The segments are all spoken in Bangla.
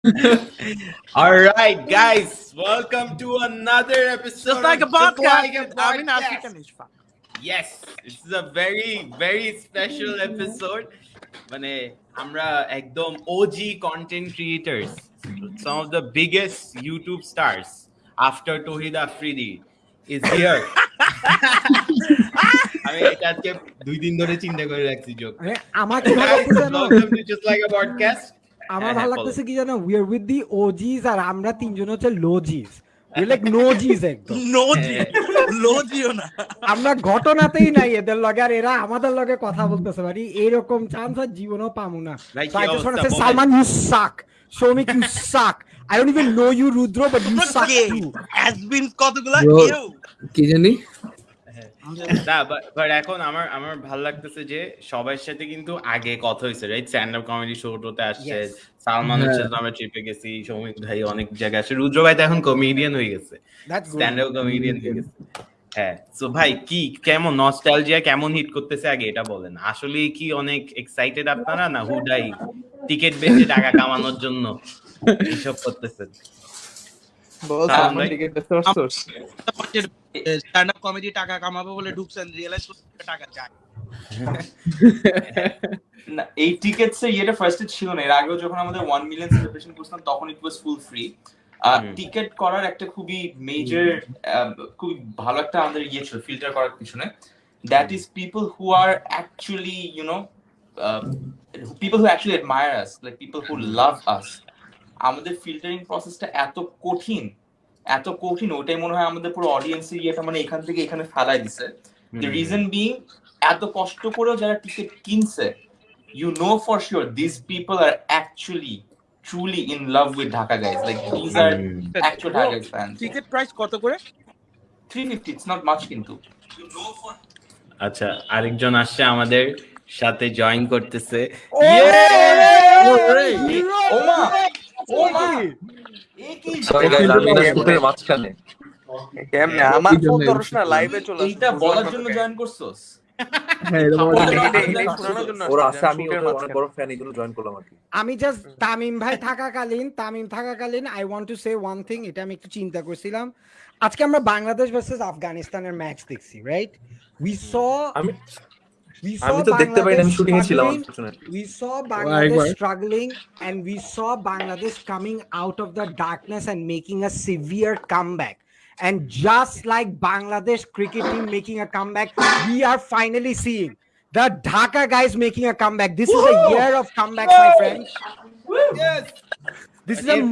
All right, guys, welcome to another episode. Just like a of Just podcast. Like a I mean, Podcast. African is fun. Yes, this is a very very special episode. মানে আমরা একদম OG content creators, some of the biggest YouTube stars after Tohid Afridi is here. আমি এটা আজকে দুই দিন ধরে চিন্তা করে রাখছি যোগ আরে আমার কি ভালো লাগতেছে জানো Welcome to Just Like a Podcast. আমার হ্যাঁ, ভালো হ্যাঁ, লাগতেছে কি জানো উই আর উইথ দি ওজিস আর আমরা তিনজন হচ্ছে লোজিস উই লাইক নোজিস একদম No G. Low না। আমরা ঘটনাতেই নাই এদের লগে আর এরা আমাদের লগে কথা বলতেছে মানে এরকম চান্স আর জীবনেও পামু না ভাই, So কি I just want to অবস্থা, say বলেন। Salman you suck Shomik you suck I don't even know you Rudra but you তোমরা suck কে? too Has-been কতগুলা? কেউ? কি জানি না বাট এখন আমার আমার ভালো লাগতেছে যে সবার সাথে কিন্তু আগে কথা হয়েছে right stand up comedy show টোতে আসছে. সালমান হ্যাঁ। হচ্ছে আমরা ট্রিপে গেছি সৌমিক ভাই অনেক জায়গায় আসে রুদ্র ভাই তো এখন কমেডিয়ান হয়ে গেছে। স্ট্যান্ড আপ কমেডিয়ান হয়ে গেছে। হ্যাঁ সো ভাই কি কেমন নস্টালজিয়া কেমন হিট করতেছে আগে এটা বলেন। আসলে কি অনেক এক্সাইটেড আপনারা না হুডাই টিকিট বেচে টাকা কামানোর জন্য এইসব করতেছেন? বল সালমান স্ট্যান্ড আপ কমেডি টাকা কামাবো বলে ঢুকছেন রিয়েলাইজ করতে টাকা চায় না এই টিকেটস এর ইয়েটা ফার্স্টে ছিল না এর আগেও যখন আমাদের ওয়ান মিলিয়ন সেলিব্রেশন করতাম তখন ইট ওয়াজ ফুল ফ্রি। টিকেট করার একটা খুবই মেজর খুবই ভালো একটা আমাদের ইয়ে ছিল ফিল্টার করার পিছনে। That is people who are actually you know people who actually admire us like people who love us আমাদের ফিল্টারিং প্রসেসটা এত কঠিন এত কঠিন ওটাই মনে হয় আমাদের পুরো অডিয়েন্সের ইয়েটা মানে এখান থেকে এখানে ফেলাই দিছে দ্য রিজন বিং এত কষ্ট করেও যারা টিকিট কিনছে you know for sure these people are actually truly in love with Dhaka guys. Like these are actual Dhaka guys fans. Ticket price কত করে 350, it's not much কিন্তু. আচ্ছা আরেকজন আসছে আমাদের সাথে জয়েন করতেছে ওমা সরি গাইস আমি না স্কুটের মাঝখানে। কেমনে আমার ফোন ধরছ না লাইভে চলে এইটা বলার জন্য জয়েন করছস? হ্যাঁ আমি জাস্ট তামিম ভাই থাকাকালীন তামিম থাকাকালীন I want to say one thing এটা আমি একটু চিন্তা করছিলাম। আজকে আমরা বাংলাদেশ ভার্সেস আফগানিস্তানের ম্যাচ দেখছি right we saw আমি we আমি saw তো দেখতে পাইনি আমি Bangladesh শুটিং এ ছিলাম struggling unfortunately। we saw Bangladesh right. struggling and we saw Bangladesh coming out of the darkness and making a severe comeback. And just like Bangladesh cricket team making a comeback, we are finally seeing the Dhaka guys making a comeback. This is a year of comebacks, my friend. This is a এত-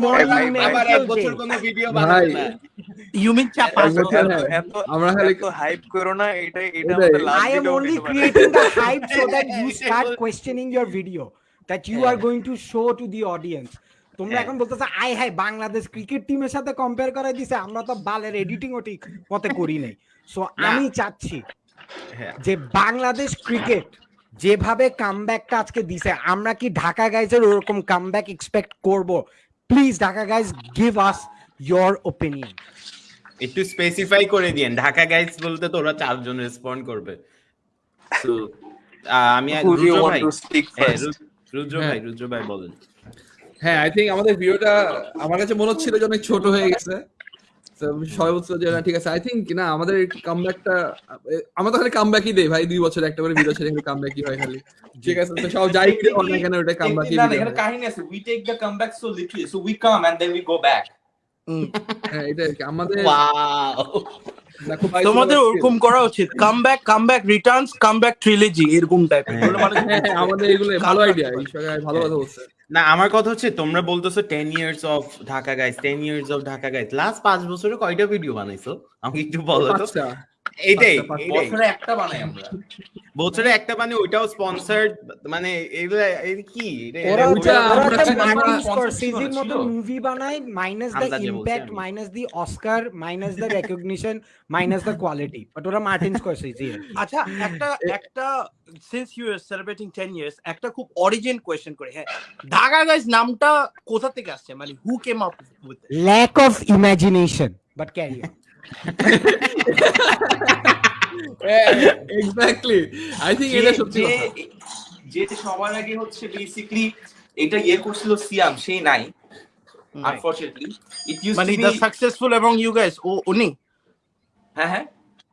হ্যাঁ। এত আমরা খালি এত হাইপ করো না এটা এটা আমাদের last I am only creating the hype so that you start questioning your video that you are going to show to the audience. তোমরা। এখন বলতেছো আই হাই বাংলাদেশ ক্রিকেট টিমের সাথে কম্পেয়ার করাই দিছে আমরা তো বালের এডিটিংও ঠিক মতে করি নাই। সো আমি চাচ্ছি। যে বাংলাদেশ ক্রিকেট যেভাবে কামব্যাকটা আজকে দিছে আমরা কি ঢাকা গাইজের ওরকম কামব্যাক এক্সপেক্ট করব? Please Dhaka guys give us your opinion একটু স্পেসিফাই করে দিয়েন ঢাকা গাইজ বলতে তো ওরা চারজন রেসপন্ড করবে। আমি রুদ্র ভাই। হ্যাঁ, রুদ্র হ্যাঁ। ভাই রুদ্র ভাই বলেন। হ্যাঁ আই থিঙ্ক আমাদের ভিডিওটা আমার কাছে মনে হচ্ছিল যে অনেক ছোট হয়ে গেছে। তো বছর যারা যে ঠিক আছে আই থিঙ্ক না আমাদের কামব্যাকটা আমরা তো খালি কামব্যাকই দেই ভাই দুই বছর একটা করে ভিডিও ছেড়ে কামব্যাকই হয় খালি। ঠিক আছে তো সব যাই করে হোক না কেন ওটা কামব্যাকই না, না, এখানে কাহিনী আছে we take the comeback so literally so we come and then we go back হ্যাঁ এটা আর কি। আমাদের ওয়াও তোমাদের ওরকম করা উচিত। Comeback comeback returns comeback trilogy এরকম টাইপের হ্যাঁ, হ্যাঁ, আমাদের এগুলো ভালো আইডিয়া ভালো কথা বলছে। না আমার কথা হচ্ছে তোমরা বলতেছো ten years of Dhaka guys ten years of Dhaka guys last পাঁচ বছরে কয়টা ভিডিও বানাইছো? আমাকে একটু বলো তো। আচ্ছা এইটাই বছরে একটা বানাই আমরা। বছরে একটা মানে ওইটাও স্পন্সর্ড মানে এগুলো কি? মার্টিন। মতো মুভি বানায় minus the impact minus the Oscar minus the recognition minus the quality but ওরা মার্টিন স্করসেজি আচ্ছা একটা একটা since you are celebrating 10 years একটা খুব অরিজিন কোয়েশ্চেন করে। হ্যাঁ ঢাকা গাইস নামটা কোথা থেকে আসছে? মানে who came up with lack of imagination but carry exactly I think এটা সত্যি যে সবার আগে হচ্ছে বেসিক্যালি এটা ইয়ে করছিল সিয়াম সেই নাই আনফরচুনেটলি ইট ইউজ মানে দ্য সাকসেসফুল এবং ইউ গাইস ও উনি? হ্যাঁ হ্যাঁ।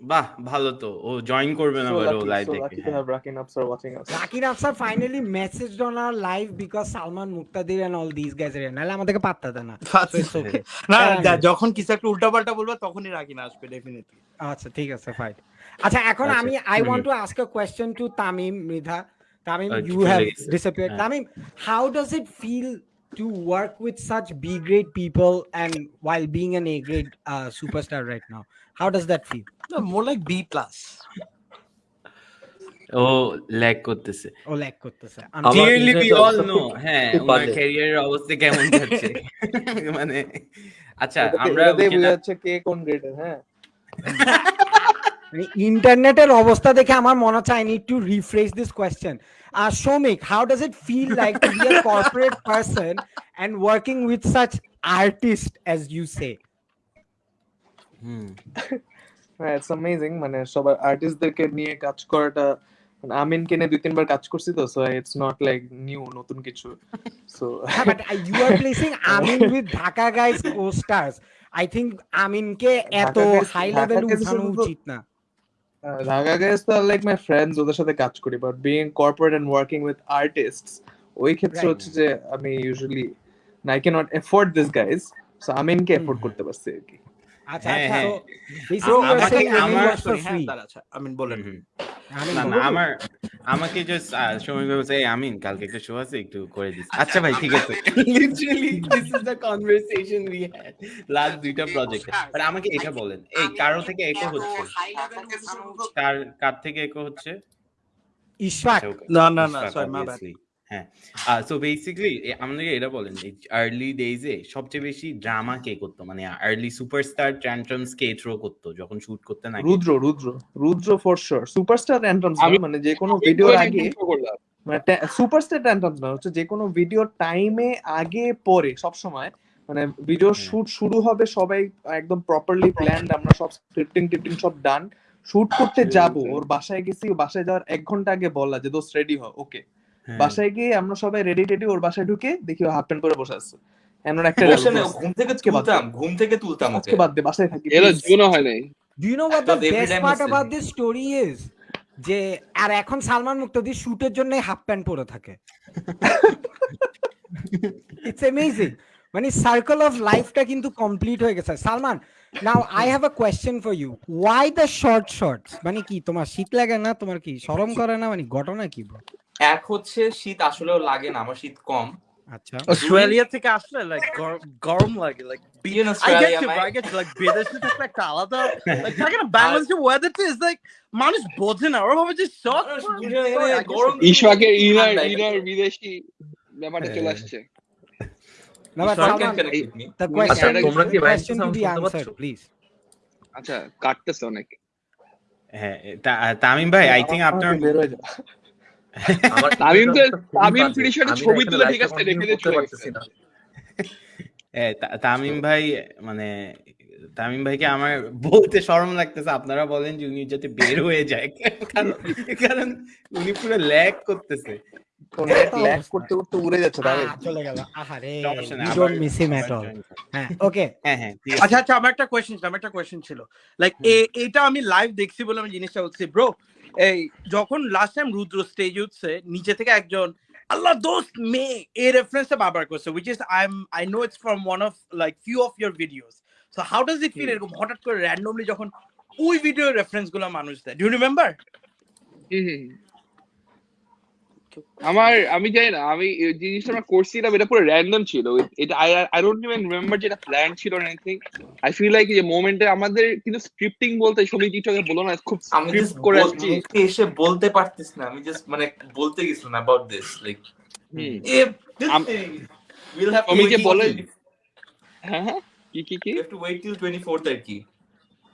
বাহ ভালো তো ও জয়েন করবে না So বলে লাইভ দেখে lucky have Rakin Upsar watching us. Rakir Afsar finally messaged on our live because Salman Muqtadir and all these guys are here. আমাদেরকে পাত্তা দেয় না। So. না হ্যাঁ, যখন কিছু একটা উল্টাপাল্টা বলবে তখনই রাখি আসবে ডেফিনেটলি আচ্ছা ঠিক আছে ফাইন আচ্ছা এখন আচ্ছা, আমি I want to ask a question to Tamim Mridha Tamim you have. Disappeared হ্যাঁ। Tamim how does it feel to work with such B grade people and while being an A grade uh, superstar right now? How does that feel? More like B plus ও ল্যাগ করতেছে। ও ল্যাক করতেছে। ক্লিয়ারলি উই অল নো হ্যাঁ ওনার ক্যারিয়ারের অবস্থা কেমন যাচ্ছে? মানে আচ্ছা আমরা যাচ্ছে কে কোন গ্রেডের হ্যাঁ। ইন্টারনেটের অবস্থা দেখে আমার মনে হচ্ছে I need to refresh this question uh, Shomik, how does it feel like to be a corporate person and working with such artists as you say? হ্যাঁ ইটস অ্যামেজিং মানে সবার আর্টিস্টদেরকে নিয়ে কাজ করাটা মানে আমিনকে নিয়ে দুই তিনবার কাজ করছি তো so it's not like new নতুন কিছু so but uh, you are placing Amin with Dhaka guys co-stars. I think Aminকে এত হাই লেভেল উঠানো উচিত না। ঢাকা গাইস তো লাইক মাই ফ্রেন্ডস ওদের সাথে কাজ করি but being corporate and working with artists ওই ক্ষেত্রে হচ্ছে যে আমি usually I can not afford this guys so আমিনকে এফোর্ড করতে পারছি আর কি। আচ্ছা হ্যাঁ, আচ্ছা হ্যাঁ। আমাকে- free. আচ্ছা আমিন বলেন হুম, হুম। Amin না না বলুন। আমার আমাকে জাস্ট সময় বলছে আমিন কালকে একটা শো আছে একটু করে দিস আচ্ছা ভাই ঠিক আছে literally this is the conversation we had last দুইটা প্রজেক্টে বাট আমাকে এটা বলেন এই কারও থেকে একো হচ্ছে কার কার থেকে একো হচ্ছে ইশফাক না না না সরি মা. হ্যাঁ সো বেসিক্যালি আমাদেরকে এটা বলেন আর্লি ডেজে সবচেয়ে বেশি ড্রামা কে করতো? মানে আর্লি সুপারস্টার ট্যান্ট্রামস কে থ্রো করতো যখন শুট করতে না Rudra Rudra Rudra for sure superstar tantrums মানে যে কোনো ভিডিওর আগে মানে সুপারস্টার ট্যান্ট্রামস না হচ্ছে যে কোনো ভিডিও টাইমে আগে পরে সব সময় মানে ভিডিও শুট শুরু হবে সবাই একদম প্রপারলি প্ল্যান্ড আমরা সব স্ক্রিপ্টিং টিপ্টিং সব ডান শুট করতে যাব ওর বাসায় গেছি বাসায় যাওয়ার এক ঘণ্টা আগে বললা যে দোস্ত রেডি হ ওকে হ্যাঁ। বাসায় গিয়ে আমরা সবাই রেডি টেডি ওর বাসায় ঢুকে দেখি ও হাফ প্যান্ট পরে বসে আছে। এমন একটা বসে না, ঘুম থেকে তুলতাম ঘুম থেকে তুলতাম আজকে ওকে। বাদ দে বাসায় থাকি এরা. জীবনও হয় নাই। Do you know what the Not every best time part is about same. this story is? যে আর এখন সালমান মুক্তাদি শুটের জন্য হাফ প্যান্ট পরে থাকে। ইটস অ্যামেজিং মানে সার্কেল অফ লাইফটা কিন্তু কমপ্লিট হয়ে গেছে। Salman now I have a question for you why the short shorts মানে কি তোমার শীত লাগে না? তোমার কি শরম করে না? মানে ঘটনা কি? এক হচ্ছে শীত আসলেও লাগে না আমার শীত কম আচ্ছা অস্ট্রেলিয়া থেকে আসলে লাইক গরম লাগে like You know, I get Australia, you, my- bro. I get you. Like, বিদেশে থাকলে একটা আলাদা, like, থাকে না, বাংলাদেশের weather টা is like, মানুষ বোঝে না, ওরা ভাবে যে শখ, মানুষ bro, বুঝে না, sorry, I এখানে get গরম. ইনার ইনার বিদেশি ব্যাপারটা চলে হ্যাঁ। আসছে আচ্ছা. আচ্ছা কাটতেছে অনেক হ্যাঁ তামিম ভাই আই থিঙ্ক আপনার তামিম তো- তামিম বাজে। pretty sure আমি ছবি তুলে ঠিক আছে, রেখে দিয়ে চলে পারতেছি না। এ, তা- তামিম ভাই মানে তামিম ভাইকে আমার বলতে শরম লাগতেছে। আপনারা বলেন যে উনি যাতে বের হয়ে যায়। কারণ উনি পুরো ল্যাগ করতেছে। তো করতে করতে উড়ে যাচ্ছে চলে গেল। আহারে। হ্যাঁ ওকে হ্যাঁ হ্যাঁ আচ্ছা আচ্ছা আমার একটা ছিল আমার একটা কোয়েশ্চেন ছিল। লাইক এটা আমি লাইভ দেখছি বলে আমি জিনিসটা বলছি ব্রো এই যখন লাস্ট টাইম রুদ্র স্টেজ উঠছে নিচে থেকে একজন আল্লাহ দোস্ত মে এই রেফারেন্সটা বারবার করছে which is I am I know it's from one of like few of your videos so how does it feel এরকম হঠাৎ করে র্যান্ডমলি যখন ওই ভিডিও রেফারেন্সগুলো মানুষ দেয়? Do remember hmm, hmm, hmm. আমার আমি জানি না আমি জিনিসটা আমরা করছিলাম এটা পুরো র্যান্ডম ছিল। এটা I I don't even remember যেটা প্ল্যান ছিল না এনিথিং আই ফিল লাইক যে মোমেন্টে আমাদের কিন্তু স্ক্রিপ্টিং বলতে সবই কিছু বলো না খুব স্ক্রিপ্ট করে আসছি এসে বলতে পারতিস না আমি জাস্ট মানে বলতে গেছিলাম about this like if this আম- যে বলে- হ্যাঁ হ্যাঁ কি কি কি? have to wait till 24th আর কি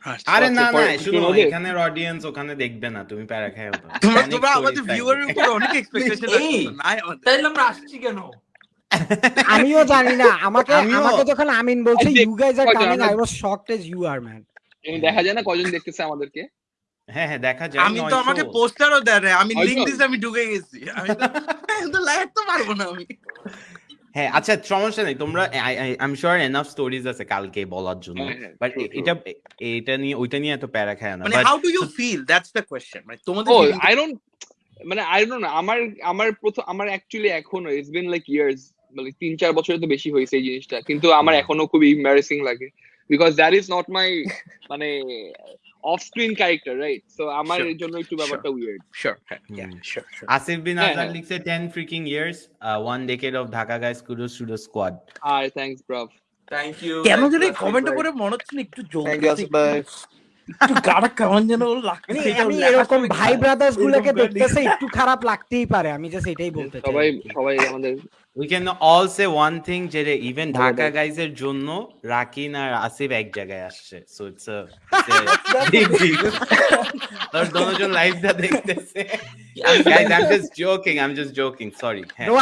আরে আচ্ছা, না না পরে- শুনো এখানের অডিয়েন্স ওখানে দেখবে না তুমি প্যারা খাও তোমরা তোমরা আমাদের। ভিউয়ারের উপর অনেক এক্সপেকটেশন। নাই আমাদের। আমরা আসছি কেন? আমিও জানি না আমাকে আমাকে যখন আমিন বলছে you guys are coming I was shocked as you are man এবং দেখা যায় না কজন দেখতেছে আমাদেরকে? হ্যাঁ হ্যাঁ দেখা যায় আমি তো আমাকে পোস্টারও দেয় আমি। লিংক দিছি আমি ঢুকে গেছি। আমি তো লাইভ তো পারব না আমি। হ্যাঁ আচ্ছা সমস্যা নেই। তোমরা I am sure enough stories আছে কালকে বলার জন্য। হ্যাঁ, হ্যাঁ, বাট true, true. এটা এটা নিয়ে ওইটা নিয়ে এত প্যারা খায় না। মানে how do you feel that's the question মানে তোমাদের আই ডোন্ট মানে আই ডোন্ট নো আমার আমার প্রথম আমার অ্যাকচুয়ালি এখনও ইটস বিন লাইক ইয়ার্স মানে তিন চার বছরে তো বেশি হয়েছে এই জিনিসটা। কিন্তু আমার এখনও খুবই এম্বারেসিং লাগে। Because that is not my মানে off screen character right so আমার এর জন্য একটু ব্যাপারটা weird Hmm. sure, sure. Asif bin হ্যাঁ, আজাদ হ্যাঁ। লিখছে 10 freaking years uh, one decade of Dhaka guys kudos to the squad. আর থ্যাঙ্কস ব্রাভ থ্যাংক ইউ কেন জানি কমেন্ট করে মনে হচ্ছে না একটু থ্যাংক ইউ আসিফ ভাই একটু গাড়া কেমন যেন লাগছে আমি এরকম ভাই ব্রাদার্স গুলোকে দেখতেছে একটু খারাপ লাগতেই পারে আমি জাস্ট এটাই বলতে চাই সবাই সবাই আমাদের ঢাকা গাইজ এর জন্য রাকিন আর আসিফ এক জায়গায় আসছে। দেখতেছে। Joking just joking sorry no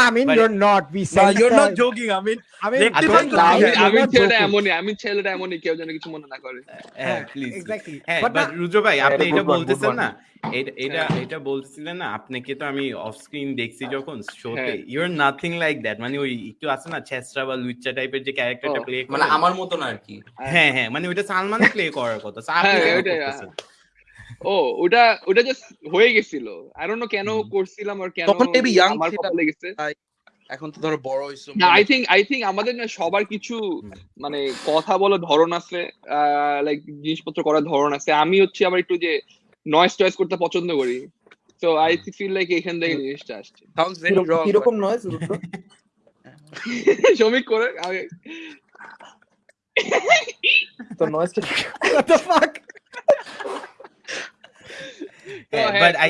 এমনই আই ছেলেটা এমনই কেউ যেন কিছু মনে না করে। হ্যাঁ প্লিজ হ্যাঁ বাট রুজো ভাই আপনি এটা বলতেছেন না? এটা এটা এটা বলছিলেন না? আপনাকে তো আমি অফ স্ক্রিন দেখছি যখন শোতে হ্যাঁ। ইউর নাথিং লাইক দ্যাট মানে ওই একটু আছে না ছেসরা বা লুচ্চা টাইপের যে ক্যারেক্টারটা প্লে মানে আমার মতো না আর কি। হ্যাঁ হ্যাঁ মানে ওটা সালমানে প্লে করার কথা। হ্যাঁ, করতেছেন? ও ওটা ওটা জাস্ট হয়ে গেছিল। আই ডোন্ট নো কেন করছিলাম আর কেন তখন maybe young আমার। কপালে গেছে এখন তো ধরো বড় হইছো না আই থিঙ্ক আই থিঙ্ক আমাদের না সবার কিছু মানে কথা বলার ধরন আছে লাইক জিনিসপত্র করার ধরন আছে। আমি হচ্ছে আবার একটু যে নয়েজ টয়েজ করতে পছন্দ করি। তো আই ফিল লাইক এখান থেকে জিনিসটা আসছে। Sounds very wrong. কীরকম নয়েজ শ্রমিক করে আগে তো নয়েজটা what the fuck? হ্যাঁ, হ্যাঁ, but I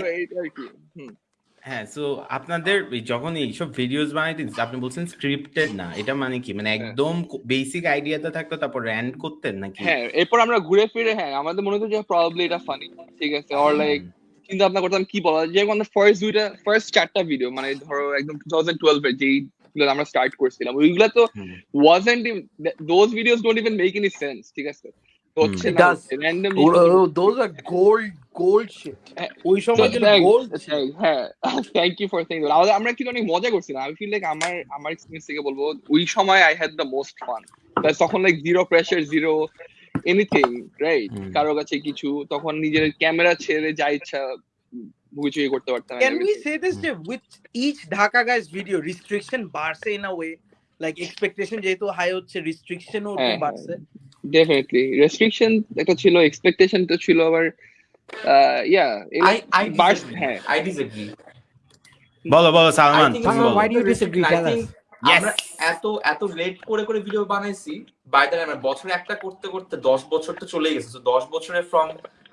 হ্যাঁ সো আপনাদের যখন এইসব ভিডিওস বানাইতে আপনি বলছেন স্ক্রিপ্টেড না এটা মানে কি মানে একদম বেসিক আইডিয়াতে থাকতো তারপর র্যান্ড করতেন নাকি হ্যাঁ এরপর আমরা ঘুরে ফিরে হ্যাঁ আমাদের মনে হতো যে প্রবাবলি এটা ফানি ঠিক আছে অর লাইক চিন্তা ভাবনা করতাম কি বলা যায়। যেরকম আমরা ফার্স্ট দুইটা ফার্স্ট চারটা ভিডিও মানে ধরো একদম টু থাউজেন্ড টুয়েলভ এর যেই আমরা স্টার্ট করছিলাম ওইগুলা তো। Wasn't those videos don't even make any sense ঠিক আছে। হচ্ছে না. Random gold gold shit. ওই সময় যে গোল্ড হ্যাঁ থ্যাংক ইউ ফর সেইং আমরা কিন্তু অনেক মজা করছিলাম? আমি ফিল লাইক আমার আমার এক্সপিরিয়েন্স থেকে বলব ওই সময় I had the most fun তখন like zero pressure zero anything right. কারও কাছে কিছু তখন নিজের ক্যামেরা ছেড়ে যা ইচ্ছা বুঝিয়ে করতে পারতাম Can we say this যে with each Dhaka guys video restriction বাড়ছে in a way? Like expectation যেহেতু হাই হচ্ছে restriction ও হ্যাঁ, বাড়ছে। ডেফিনেটলি রেস্ট্রিকশন একটা ছিল এক্সপেকটেশন তো ছিল আবার ইয়া I I disagree. হ্যাঁ I disagree. বলো বলো সালমান তুমি বলো why do you disagree? Tell us. আমরা এত এত লেট করে করে ভিডিও বানাইছি বাই দ্য টাইম বছরে একটা করতে করতে দশ বছর তো চলে গেছে তো দশ বছরে from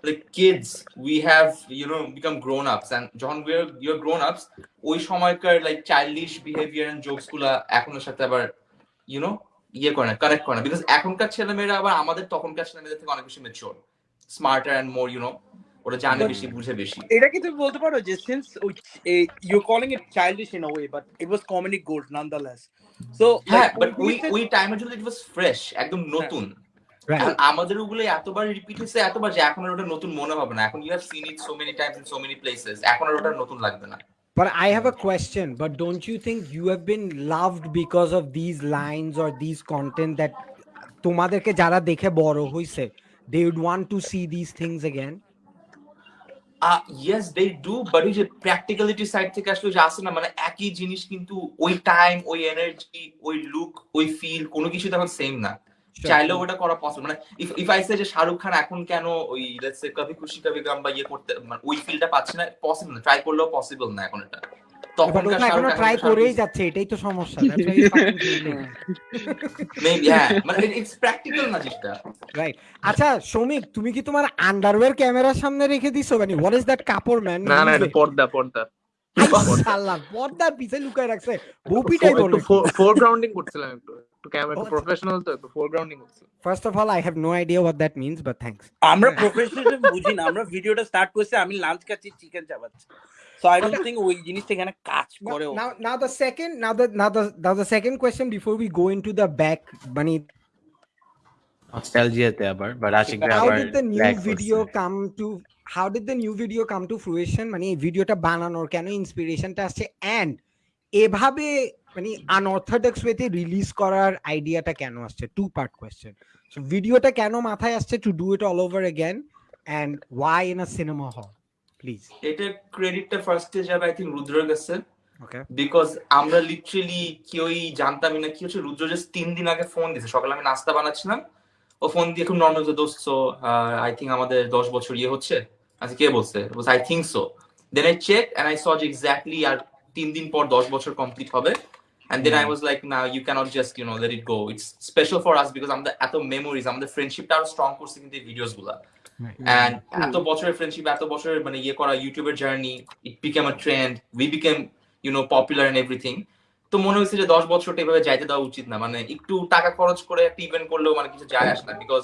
like kids we have you know become grown ups and যখন we are you are grown ups ওই সময়কার লাইক চাইল্ডিশ বিহেভিয়ার এন্ড জোকসগুলা এখনের সাথে আবার ইউ নো ইয়ে করে না কানেক্ট করে না। বিকজ এখনকার ছেলেমেয়েরা আবার আমাদের তখনকার ছেলেমেয়েদের থেকে অনেক বেশি mature smarter and more you know ওরা জানে বেশি বুঝে বেশি। এটা কি তুমি বলতে পারো যে you're calling it childish in a way but it was comedic gold nonetheless. So হ্যাঁ বাট we ওই said- ওই টাইমের জন্য ইট ওয়াজ ফ্রেশ একদম নতুন। এখন আমাদের ওগুলো এতবার রিপিট হয়েছে এতবার যে এখন আর ওটা নতুন মনে হবে না। এখন you have seen it so many times in so many places এখন আর ওটা নতুন লাগবে না। But I have a question. But don't you think you have been loved because of these lines or these content that তোমাদেরকে যারা দেখে বড় হইছে they would want to see these things again? Yes they do but ওই যে প্র্যাকটিক্যালিটি সাইড থেকে আসলে যে আসে না মানে একই জিনিস কিন্তু ওই টাইম ওই এনার্জি ওই লুক ওই ফিল কোনো কিছু তখন সেম না Sure, চাইলেও ওটা করা পসিবল মানে ইফ ইফ আই সে যে শাহরুখ খান এখন কেন ওই লেটস সে কভি খুশি কভি গাম বা ইয়ে করতে মানে ওই ফিলটা পাচ্ছে না পসিবল না ট্রাই করলেও পসিবল না এখন এটা। তখনকার ওটা এখনও ট্রাই করেই যাচ্ছে এটাই তো সমস্যা That's why he's fucking failing. Maybe হ্যাঁ মানে ইটস প্র্যাকটিক্যাল না জিনিসটা। Right. আচ্ছা সৌমিক তুমি কি তোমার আন্ডারওয়্যার ক্যামেরার সামনে রেখে দিছো? মানে হোয়াট ইজ দ্যাট কাপড় ম্যান না না এটা পর্দা পর্দা। সাল্লাহ পর্দার পিছে লুকায় রাখছে। বউপিটাই বলে ফোরগ্রাউন্ডিং করছিলাম একটু। একটু Oh, প্রফেশনাল তো একটু ফোরগ্রাউন্ডিং হচ্ছে First of all, I have no idea what that means, but thanks. আমরা প্রফেশনাল বুঝি না আমরা ভিডিওটা স্টার্ট করছি আমি লাঞ্চ খাচ্ছি চিকেন চাবাচ্ছি সো আই ডোন্ট থিংক ওই জিনিসটা এখানে কাজ করে now, now the second, now the now the now the second question before we go into the back, Bunny, নস্টালজিয়াতে আবার বাট আশিক ভাই how did the new video come to? How did the new video come to fruition? মানে এই ভিডিওটা বানানোর কেন ইন্সপিরেশনটা আসছে এন্ড এভাবে মানে আনঅর্থোডক্স ওয়েতে রিলিজ করার আইডিয়াটা কেন আসছে টু পার্ট কোয়েশ্চেন সো ভিডিওটা কেন মাথায় আসছে to do it all over again and why in a cinema hall please এটার ক্রেডিটটা ফার্স্টে যাবে আই থিঙ্ক রুদ্রের কাছে ওকে বিকজ আমরা লিটারেলি কেউই জানতামই না কি হচ্ছে রুদ্র জাস্ট তিন দিন আগে ফোন দিছে সকালে আমি নাস্তা বানাচ্ছিলাম ও ফোন দিয়ে খুব নর্মাল যে দোস্ত আই থিঙ্ক আমাদের দশ বছর ইয়ে হচ্ছে আচ্ছা কে বলছে I think so then I check and I saw যে এক্স্যাক্টলি আর তিন দিন পর দশ বছর কমপ্লিট হবে And then mm. I was like, now nah, you cannot just, you know, let it go. It's special for us because আমাদের এত মেমোরিজ আমাদের ফ্রেন্ডশিপটা আরও স্ট্রং করছে কিন্তু এই ভিডিওসগুলা and এত বছরের ফ্রেন্ডশিপ এত বছরের মানে ইয়ে করা ইউটিউবের journey it became a trend we became you know popular and everything তো মনে হয়েছে যে দশ বছরটা এভাবে যাইতে দেওয়া উচিত না। মানে একটু টাকা খরচ করে একটা ইভেন্ট করলেও মানে কিছু যায় আসে না। Because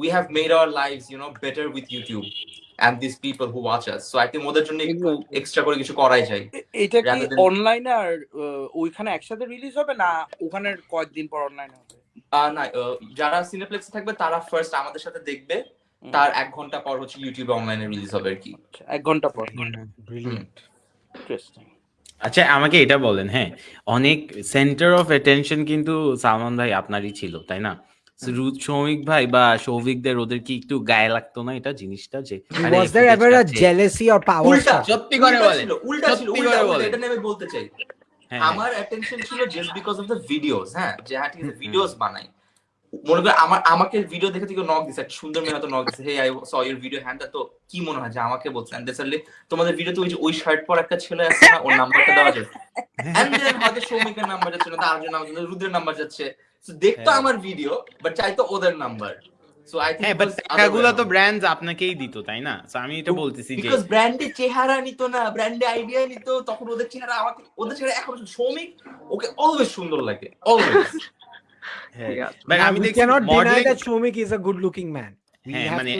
we have made our life you know better with YouTube and this people who watch us so I think ওদের জন্য এক্সট্রা করে কিছু করাই যায়। এটা কি অনলাইনে আর ওইখানে একসাথে রিলিজ হবে না ওখানে কয়েকদিন পর অনলাইনে হবে? না যারা সিনেপ্লেক্সে থাকবে তারা ফার্স্ট আমাদের সাথে দেখবে। তার এক ঘণ্টা পর হচ্ছে ইউটিউবে অনলাইনে রিলিজ হবে আর কি। আচ্ছা, এক ঘণ্টা পর। ব্রিলিয়েন্ট ইন্টারেস্টিং আচ্ছা আমাকে এটা বলেন হ্যাঁ অনেক সেন্টার অফ অ্যাটেনশন কিন্তু সালমান ভাই আপনারই ছিল তাই না? সৌমিক ভাই বা সৌভিকদের ওদের কি একটু গায়ে লাগতো না এটা জিনিসটা যে a footage আছে। jealousy or power উল্টা সত্যি করে ছিল উল্টা ছিল উল্টা বলেন। এটা নিয়ে আমি বলতে চাই হ্যাঁ আমার অ্যাটেনশন ছিল just because of the videos হ্যাঁ যে হ্যাঁ ঠিক আছে ভিডিওস বানাই। মনে করে আমার আমাকে ভিডিও দেখে থেকে নক দিছে সুন্দর মেয়ে হয়তো নক দিছে hey I saw your video hand তো কি মনে হয় যে আমাকে বলছে? এন্ড দেসারলি তোমাদের ভিডিওতে ওই যে ওই শার্ট পর একটা ছেলে আছে না ওর নাম্বারটা দেওয়া যায় এন্ড দেন হয়তো সৌমিকের নাম্বার যাচ্ছে না নাম্বার যাচ্ছে রুদ্রের নাম্বার যাচ্ছে। তো দেখতো হ্যাঁ। আমার ভিডিও বাট চাইতো ওদের নাম্বার সো আই হ্যাঁ বাট টাকাগুলো তো ব্র্যান্ডস আপনাকেই দিত তাই না? আমি এটা বলতেছি যে বিকজ ব্র্যান্ডে চেহারা নিত না ব্র্যান্ডে আইডিয়া নিত তখন ওদের চেহারা আমাকে ওদের চেহারা এখন সৌমিক ওকে অলওয়েজ সুন্দর লাগে অলওয়েজ হ্যাঁ, আমি দেখছি good looking man. We হ্যাঁ মানে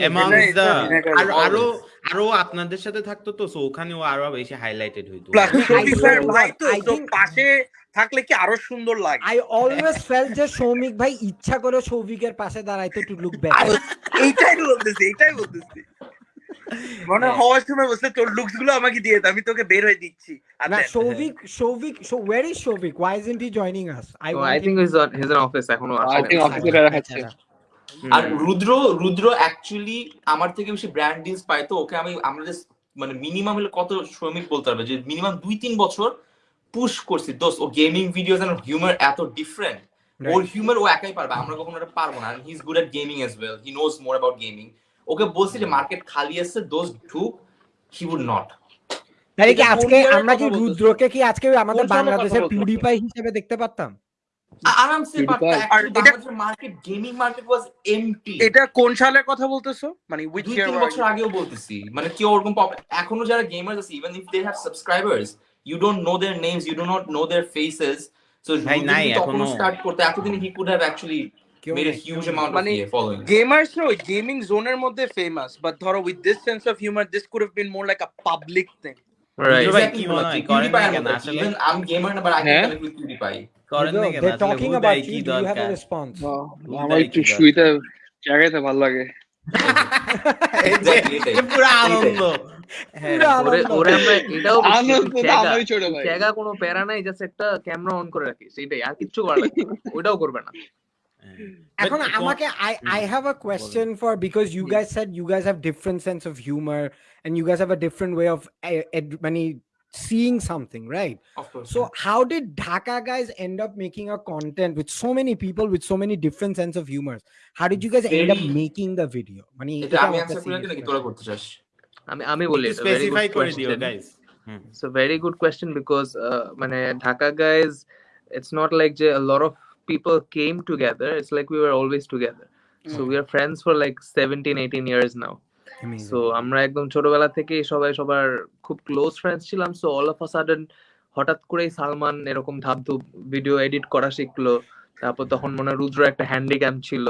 আরও আরও আরও আপনাদের সাথে থাকতো তো সো ওখানেও আরও বেশি হাইলাইটেড হইতো। প্লাস ভাই তো? পাশে থাকলে কি আরও সুন্দর লাগে? আই always ফেল যে সৌমিক ভাই ইচ্ছা করে সৌভিকের পাশে দাঁড়াইতো টু লুক ব্যাক এইটাই বলতেছি এইটাই বলতেছি। মনে হয়। হওয়ার সময় বসলে তোর লুকসগুলো আমাকে দিয়ে দে, আমি তোকে বের হয়ে দিচ্ছি না আচ্ছা Shovik Shovik where is Shovik why isn't he joining us? I Oh, want I him- think he's on he's in এখনও I আসেনি। think office এ রাখাচ্ছে। আর রুদ্র রুদ্র অ্যাকচুয়ালি আমার থেকে বেশি ব্র্যান্ড ডিলস পায় তো ওকে আমি আমরা মানে মিনিমাম হলে কত শ্রমিক বলতে পারবে? যে মিনিমাম দুই তিন বছর পুশ করছি। দোস্ত ও গেমিং ভিডিওস এন্ড হিউমার এত ডিফারেন্ট ওর হিউমার ও একাই পারবে আমরা কখনো এটা পারব না। He is good at gaming as well he knows more about gaming okay বলছি যে মার্কেট খালি আছে দোজ ঢুক হি উড নট তাহলে কি আজকে আমরা কি রুদ্রকে কি আজকে আমাদের বাংলাদেশের? পিউডিপাই হিসেবে দেখতে পারতাম? আরামসে এটা- market gaming market was empty এটা কোন সালের কথা বলতেছো? মানে ইয়ার বছর আগেও বলতেছি। মানে কেউ ওরকম এখনও যারা গেমার্স আছে even if they have subscribers You don't know their names you do not know their faces so ভাই, নাই তখন এখনো। স্টার্ট করতে এতদিন হি কুড হ্যাভ অ্যাকচুয়ালি কেউ মেড এ নেই, হিউজ কেউ নেই। অ্যামাউন্ট অফ মানে ফলোইং গেমার্স না ওই গেমিং জোনের মধ্যে ফেমাস বাট ধরো with this sense of humour this could have been more like a public thing Right. ভাই, কি মনে হয়? করেন না কেন আসলে? ইভেন আই এম গেমার না বাট আই হ্যাঁ? ক্যান কানেক্ট উইথ PewDiePie করেন না কেন they're আসলে talking হুদাই about কি you do you have a দরকার response আমার একটু শুইতে জায়গাতে ভালো লাগে এই যে- Exactly, এটাই। যে পুরো আনন্দ হ্যাঁ পুরো ওরে। আমরা এটাও। চ্যাগা কোনো প্যারা নাই জাস্ট একটা ক্যামেরা অন করে রাখিস এটাই আর কিচ্ছু করা লাগবে না। করবে না এখন আমাকে I I have a question for because you guys said you guys have different sense of humor and you guys have a different way of uh, ed- many seeing something, right? So how did Dhaka guys end up making a content with so many people with so many different sense of humors? How did you guys end up making the video? মানে এটা আমি করি তোরা করতে চাস আমি আমি বলি so very it's not like যে lot of people came together it's friends for eighteen years now আমরা একদম ছোটবেলা থেকে সবাই সবার খুব ক্লোজ ফ্রেন্ডস ছিলাম so all of a sudden হঠাৎ করেই সালমান এরকম ধাপ ভিডিও এডিট করা শিখলো তারপর তখন মনে হয় রুদ্র একটা হ্যান্ডিক্যাম ছিল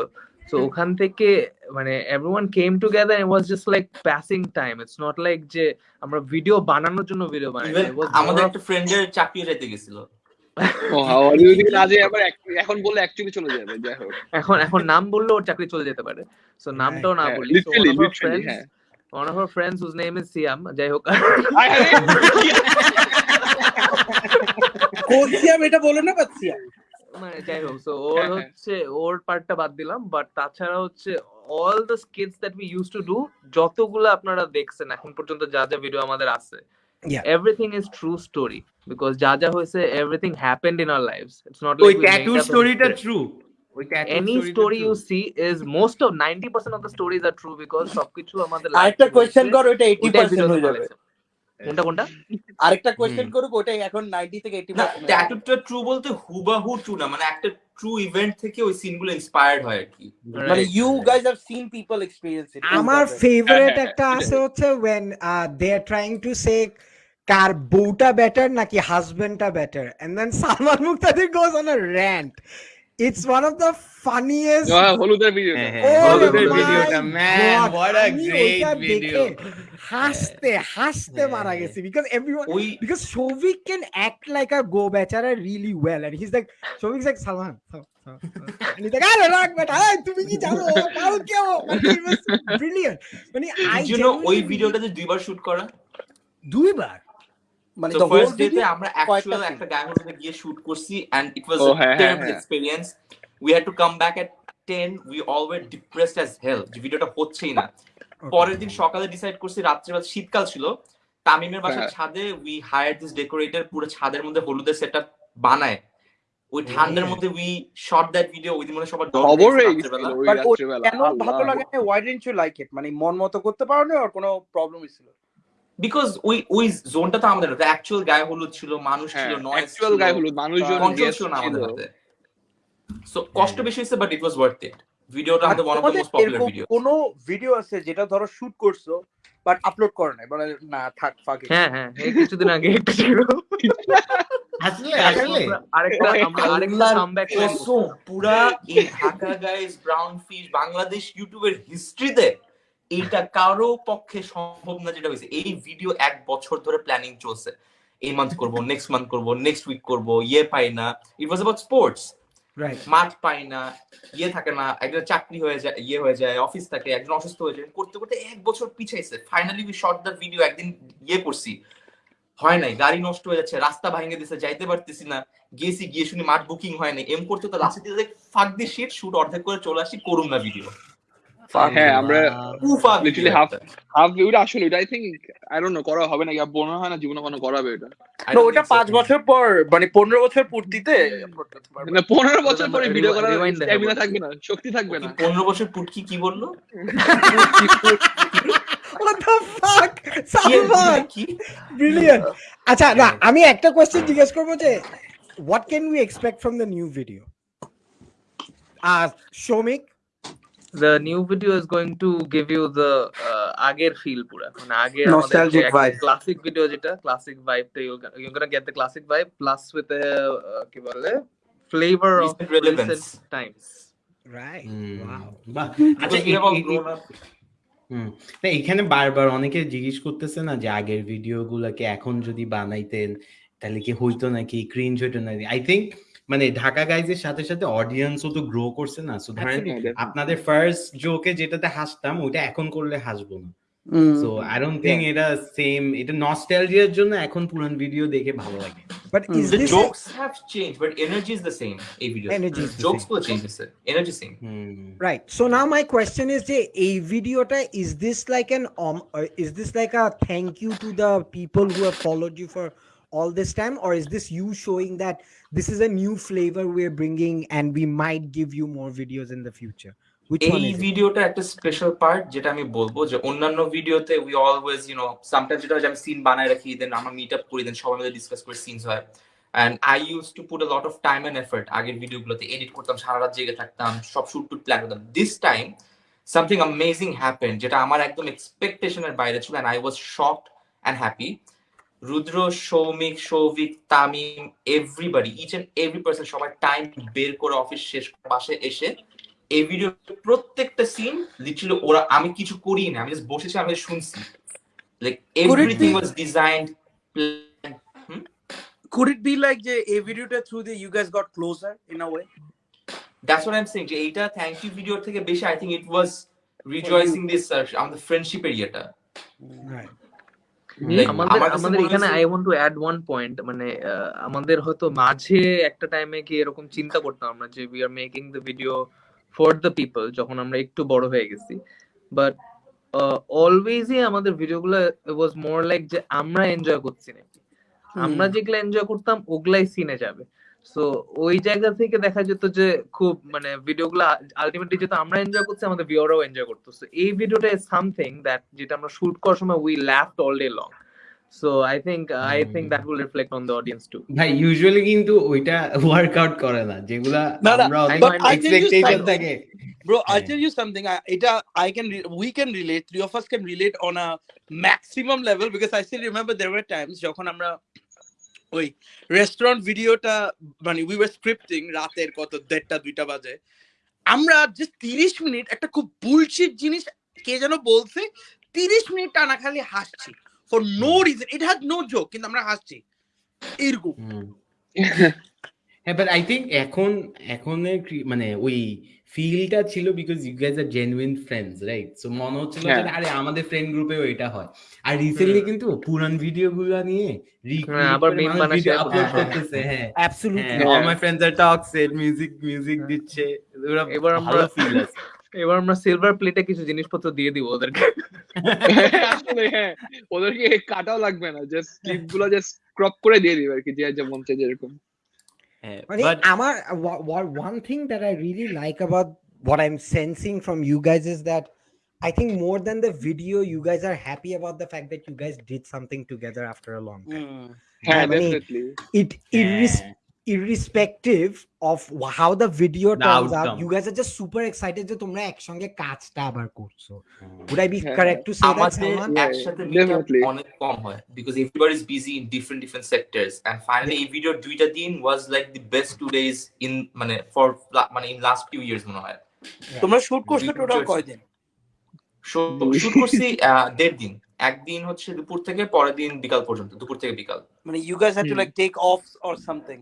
তো ওখান থেকে মানে everyone came together it was just like passing time it's not like যে আমরা ভিডিও বানানোর জন্য ভিডিও বানাই আমাদের একটা ফ্রেন্ডের চাকরি যেতে গেছিল। আবার এখন বললে অ্যাকচুয়ালি চলে যাবে এখন এখন নাম বললে ওর চাকরি চলে যেতে পারে। সো নামটাও না হ্যাঁ, বলি। হ্যাঁ। One of our friends whose name is Siam যাই হোক। হায়। কোচিয়াম এটা বলে না পাচ্ছিয়াম মানে যাই হোক সো ওর। হচ্ছে ওর পার্টটা বাদ দিলাম বাট তাছাড়া হচ্ছে all the skits that we use to do যতগুলো আপনারা দেখছেন এখন পর্যন্ত যা যা ভিডিও আমাদের আছে everything is true story because যা যা হয়েছে everything happened in our lives it's not ওই লাইক ট্যাটু স্টোরিটা ট্রু ওই tattoo any story টা story you see is most of 90% of the stories are true because সবকিছু আমাদের আরেকটা হয়েছে, কর পার্সেন্ট ভিডিওতে হয়ে যাবে। কোনটা কোনটা? আরেকটা কোয়েশ্চেন করুক ওইটাই এখন নাইনটি থেকে এইটি না পার্সেন্ট ট্যাটুটা ট্রু বলতে হুবাহু ট্রু না মানে একটা ট্রু ইভেন্ট থেকে ওই সিনগুলো ইন্সপায়ার্ড হয় আর কি। মানে you. Guys have seen people experience it আমার ফেভারিট হ্যাঁ, একটা আছে হচ্ছে when they are trying to say কার বউটা বেটার নাকি হাজবেন্ডটা better and then Salman Muktadir goes on a rant. It's one of the funniest হ্যাঁ, হলুদের হ্যাঁ, হ্যাঁ, Oh হলুদের ভিডিওটা আ আমি গ্রেট ওইটা ভিডিও দেখে হাসতে হাসতে হ্যাঁ, মারা হ্যাঁ। গেছি because everyone because Shovik can act like a go bechara really well and he's like Shovik's like Salman Sal- Sal- Sal." and he's like আরে রাখ বেটা এই, তুমি কি জানো পাও কেউ মানে it was brilliant মানে I you know ওই ভিডিওটা যে দুইবার শুট করা দুইবার মানে whole ফার্স্ট ডেতে আমরা অ্যাকচুয়াল একটা গায়ে হলুদে গিয়ে শুট করছি এন্ড ইট ওয়াজ আ হ্যাঁ, হ্যাঁ, টেরিবল হ্যাঁ। Experience we had to come back at 10 we all depressed as hell যে ভিডিওটা হচ্ছেই না। পরের দিন সকালে ডিসাইড করছি রাত্রিবেলা শীতকাল ছিল। তামিমের বাসার হ্যাঁ। ছাদে উই হায়ার দিস ডেকোরেটর পুরো ছাদের মধ্যে হলুদের সেটআপ বানায়। ওই ঠান্ডার মধ্যে উই শট দ্যাট ভিডিও ওই দিন মনে হয় সবার খবর হয়ে গেছিল ওই রাত্রিবেলা কেন ভালো লাগে না why didn't you like it মানে মন মতো করতে পারো না আর কোনো প্রবলেম ছিল? বিকজ ওই ওই জোনটা তো আমাদের অ্যাকচুয়াল গায়ে হলুদ ছিল মানুষ হ্যাঁ ছিল নয়েজ অ্যাকচুয়াল গায়ে হলুদ মানুষজন ছিল না আমাদের হাতে। সো কষ্ট বেশি হয়েছে but it was worth it ভিডিওটা আমাদের one of the most popular video কোনো ভিডিও আছে যেটা ধরো শুট করছ বাট আপলোড করো নাই? বলে না থাক ফাক হ্যাঁ হ্যাঁ কিছুদিন আগে একটা ছিল। আসলে আসলে আরেকটা আমরা আরেকটা কামব্যাক পুরা এই Dhaka guys brown fish Bangladesh ইউটিউবের হিস্ট্রিতে এইটা কারও পক্ষে সম্ভব না যেটা হয়েছে। এই ভিডিও এক বছর ধরে প্ল্যানিং চলছে। এই মান্থ করব নেক্সট মান্থ করব নেক্সট উইক করব ইয়ে পাই না। ইট ওয়াজ অ্যাবাউট স্পোর্টস মাঠ পাই না ইয়ে থাকে না একজন চাকরি হয়ে যায় ইয়ে হয়ে যায় অফিস থাকে একজন অসুস্থ হয়ে যায়। করতে করতে এক বছর পিছাইছে। Finally we shot the video একদিন ইয়ে করছি। হয় নাই গাড়ি নষ্ট হয়ে যাচ্ছে রাস্তা ভাঙে দিছে যাইতে পারতেছি না। গেছি গিয়ে শুনি মাঠ বুকিং হয় নাই। এম করতে তো লাস্টে দিয়ে ফাক দিয়ে শিট শুট অর্ধেক করে চলে আসি করুন না ভিডিও হ্যাঁ আমরা লিটারালি হাফ হাফ ওটা আসলে ওটা I think I don't know করা হবে নাকি আর মনে হয় না জীবনে কোনো করাবে এটা না ওটা পাঁচ বছর পর মানে পনেরো বছর পূর্তিতে upload করতে পারবে। মানে পনেরো বছর পরে ভিডিও করার স্ট্যামিনা থাকবে না শক্তি থাকবে না। পনেরো বছর পুটকি কি বলল? What the fuck? কি- Salman! কি? Brilliant! আচ্ছা না আমি একটা কোয়েশ্চেন জিজ্ঞেস করব যে what can we expect from the new video R Shomik the new video is going to give you the uh, আগের feel পুরা মানে আগের Nostalgic vibe. ক্লাসিক ভিডিও যেটা ক্লাসিক ভাইব টা you're gonna get the classic vibe plus with a uh, কি বলে flavor of Recent relevance. recent times right hmm, wow বাহ আচ্ছা Because we have all A- A- grown up. হুম না এখানে বারবার অনেকে জিজ্ঞেস করতেছে না যে আগের ভিডিও গুলাকে এখন যদি বানাইতেন তাহলে কি হইতো নাকি ক্রিঞ্জ হইতো নাকি আই থিঙ্ক মানে ঢাকা গাইজ এর সাথে সাথে অডিয়েন্সও তো গ্রো করছে না। সো ধরেন আপনাদের ফার্স্ট জোকে যেটাতে হাসতাম ওটা এখন করলে হাসবো না। সো আই ডোন্ট থিং এটা সেম এটা নস্টালজিয়ার জন্য এখন পুরান ভিডিও দেখে ভালো লাগে। But is the jokes have change but energy is the same এই ভিডিও এনার্জি জোকসগুলো চেঞ্জ হচ্ছে energy same right so now my question is যে এই ভিডিওটা is this like an is this like a thank you to the people who have followed you for all this time or is this you showing that this is a new flavor we're bringing and we might give you more videos in the future? Which one এই? ভিডিওটা একটা স্পেশাল পার্ট যেটা আমি বলব যে অন্যান্য ভিডিওতে we always you know sometimes যেটা আমি সিন বানায় রাখি দেন আমরা মিট আপ করি দেন সবাই মিলে ডিসকাস করে সিনস হয়। And I use to put a lot of time and effort আগের ভিডিওগুলোতে এডিট করতাম সারা রাত জেগে থাকতাম সব শুট টুট প্ল্যান করতাম। This time something amazing happen যেটা আমার একদম এক্সপেকটেশনের বাইরে ছিল and I was shocked and happy Rudra Shomik Shovik Tamim everybody each and every person সবাই টাইম বের করে অফিস শেষ বাসে এসে এই ভিডিও প্রত্যেকটা সিন লিটারালি ওরা আমি কিছু করি না আমি জাস্ট বসেছি আমি শুনছি like everything was designed Could it be like যে এই ভিডিওটা through the you guys got closer in a way? That's what I am saying যে এইটা থ্যাংক ইউ ভিডিওর থেকে বেশি I think it was rejoicing this আমাদের ফ্রেন্ডশিপ এরিয়াটা Right. Like, আমাদের আমাদের এখানে I want to add one point মানে আমাদের হয়তো মাঝে একটা টাইমে কি এরকম চিন্তা করতাম আমরা যে we are making the video for the people যখন আমরা একটু বড় হয়ে গেছি। বাট অলওয়েজই আমাদের ভিডিওগুলো ওয়াজ মোর লাইক যে আমরা এনজয় করছি নাকি। আমরা যেগুলো এনজয় করতাম ওগুলাই সিনে যাবে। সো ওই জায়গা থেকে দেখা যেত যে খুব মানে ভিডিওগুলো আলটিমেটলি যেহেতু আমরা এনজয় করছি আমাদের ভিউরাও এনজয় করতো So, এই ভিডিওটা ইজ সামথিং দ্যাট যেটা আমরা শুট করার সময় we laughed all day long so I think I think that will reflect on the audience too ভাই ইউজুয়ালি কিন্তু ওইটা ওয়ার্কআউট করে না যেগুলা আমরা এক্সপেকটেশন থাকে Bro, I'll Yeah. tell you something. I, এটা, I can, re- we can relate. Three of us can relate on a maximum level because I still remember there were times যখন আমরা ওই রেস্টুরেন্ট ভিডিওটা মানে উই ওয়ার স্ক্রিপ্টিং রাতের কত দেড়টা দুইটা বাজে। আমরা যে তিরিশ মিনিট একটা খুব বুলশিট জিনিস কে যেন বলছে তিরিশ মিনিট টানা খালি হাসছি। For no reason it has no joke কিন্তু আমরা হাসছি। এরকম হ্যাঁ বাট আই থিঙ্ক এখন এখনের মানে ওই ফিলটা ছিল because you guys are genuine friends right so মনে হচ্ছিল যে হ্যাঁ। আরে আমাদের ফ্রেন্ড গ্রুপেও এটা হয়। আর রিসেন্টলি কিন্তু পুরান ভিডিও গুলা নিয়ে হ্যাঁ, আবার আপলোড করতেছে হ্যাঁ. হ্যাঁ all my friends are toxic music music দিচ্ছে এবার আমরা- ফিল আছে। এবার আমরা সিলভার প্লেটে কিছু জিনিসপত্র দিয়ে দিব ওদেরকে। আসলে হ্যাঁ ওদেরকে কাটাও লাগবে না জাস্ট ক্লিপগুলো জাস্ট ক্রপ করে দিয়ে দিবে আর কি যে যেমন চাই যেরকম। Eh, I uh, think Amar, one thing that I really like about what I'm sensing from you guys is that I think more than the video, you guys are happy about the fact that you guys did something together after a long time. Mm. Yeah, I mean, definitely. It irrespective irrespective of how the video The turns out, you guys are just super excited যে তোমরা একসঙ্গে কাজটা আবার করছ। Would I be হ্যাঁ, correct to say আমাদের একসাথে অনেক কম হয় because everybody is busy in different different sectors and finally এই ভিডিওর দুইটা দিন was like the best two days in মানে ফর মানে ইন লাস্ট ফিউ ইয়ার্স মনে হয়। তোমরা শুট করছ টোটাল কয়দিন? শুট করছি দেড় দিন। একদিন হচ্ছে দুপুর থেকে পরের দিন বিকাল পর্যন্ত দুপুর থেকে বিকাল। মানে you guys had to Hmm. like take off or something?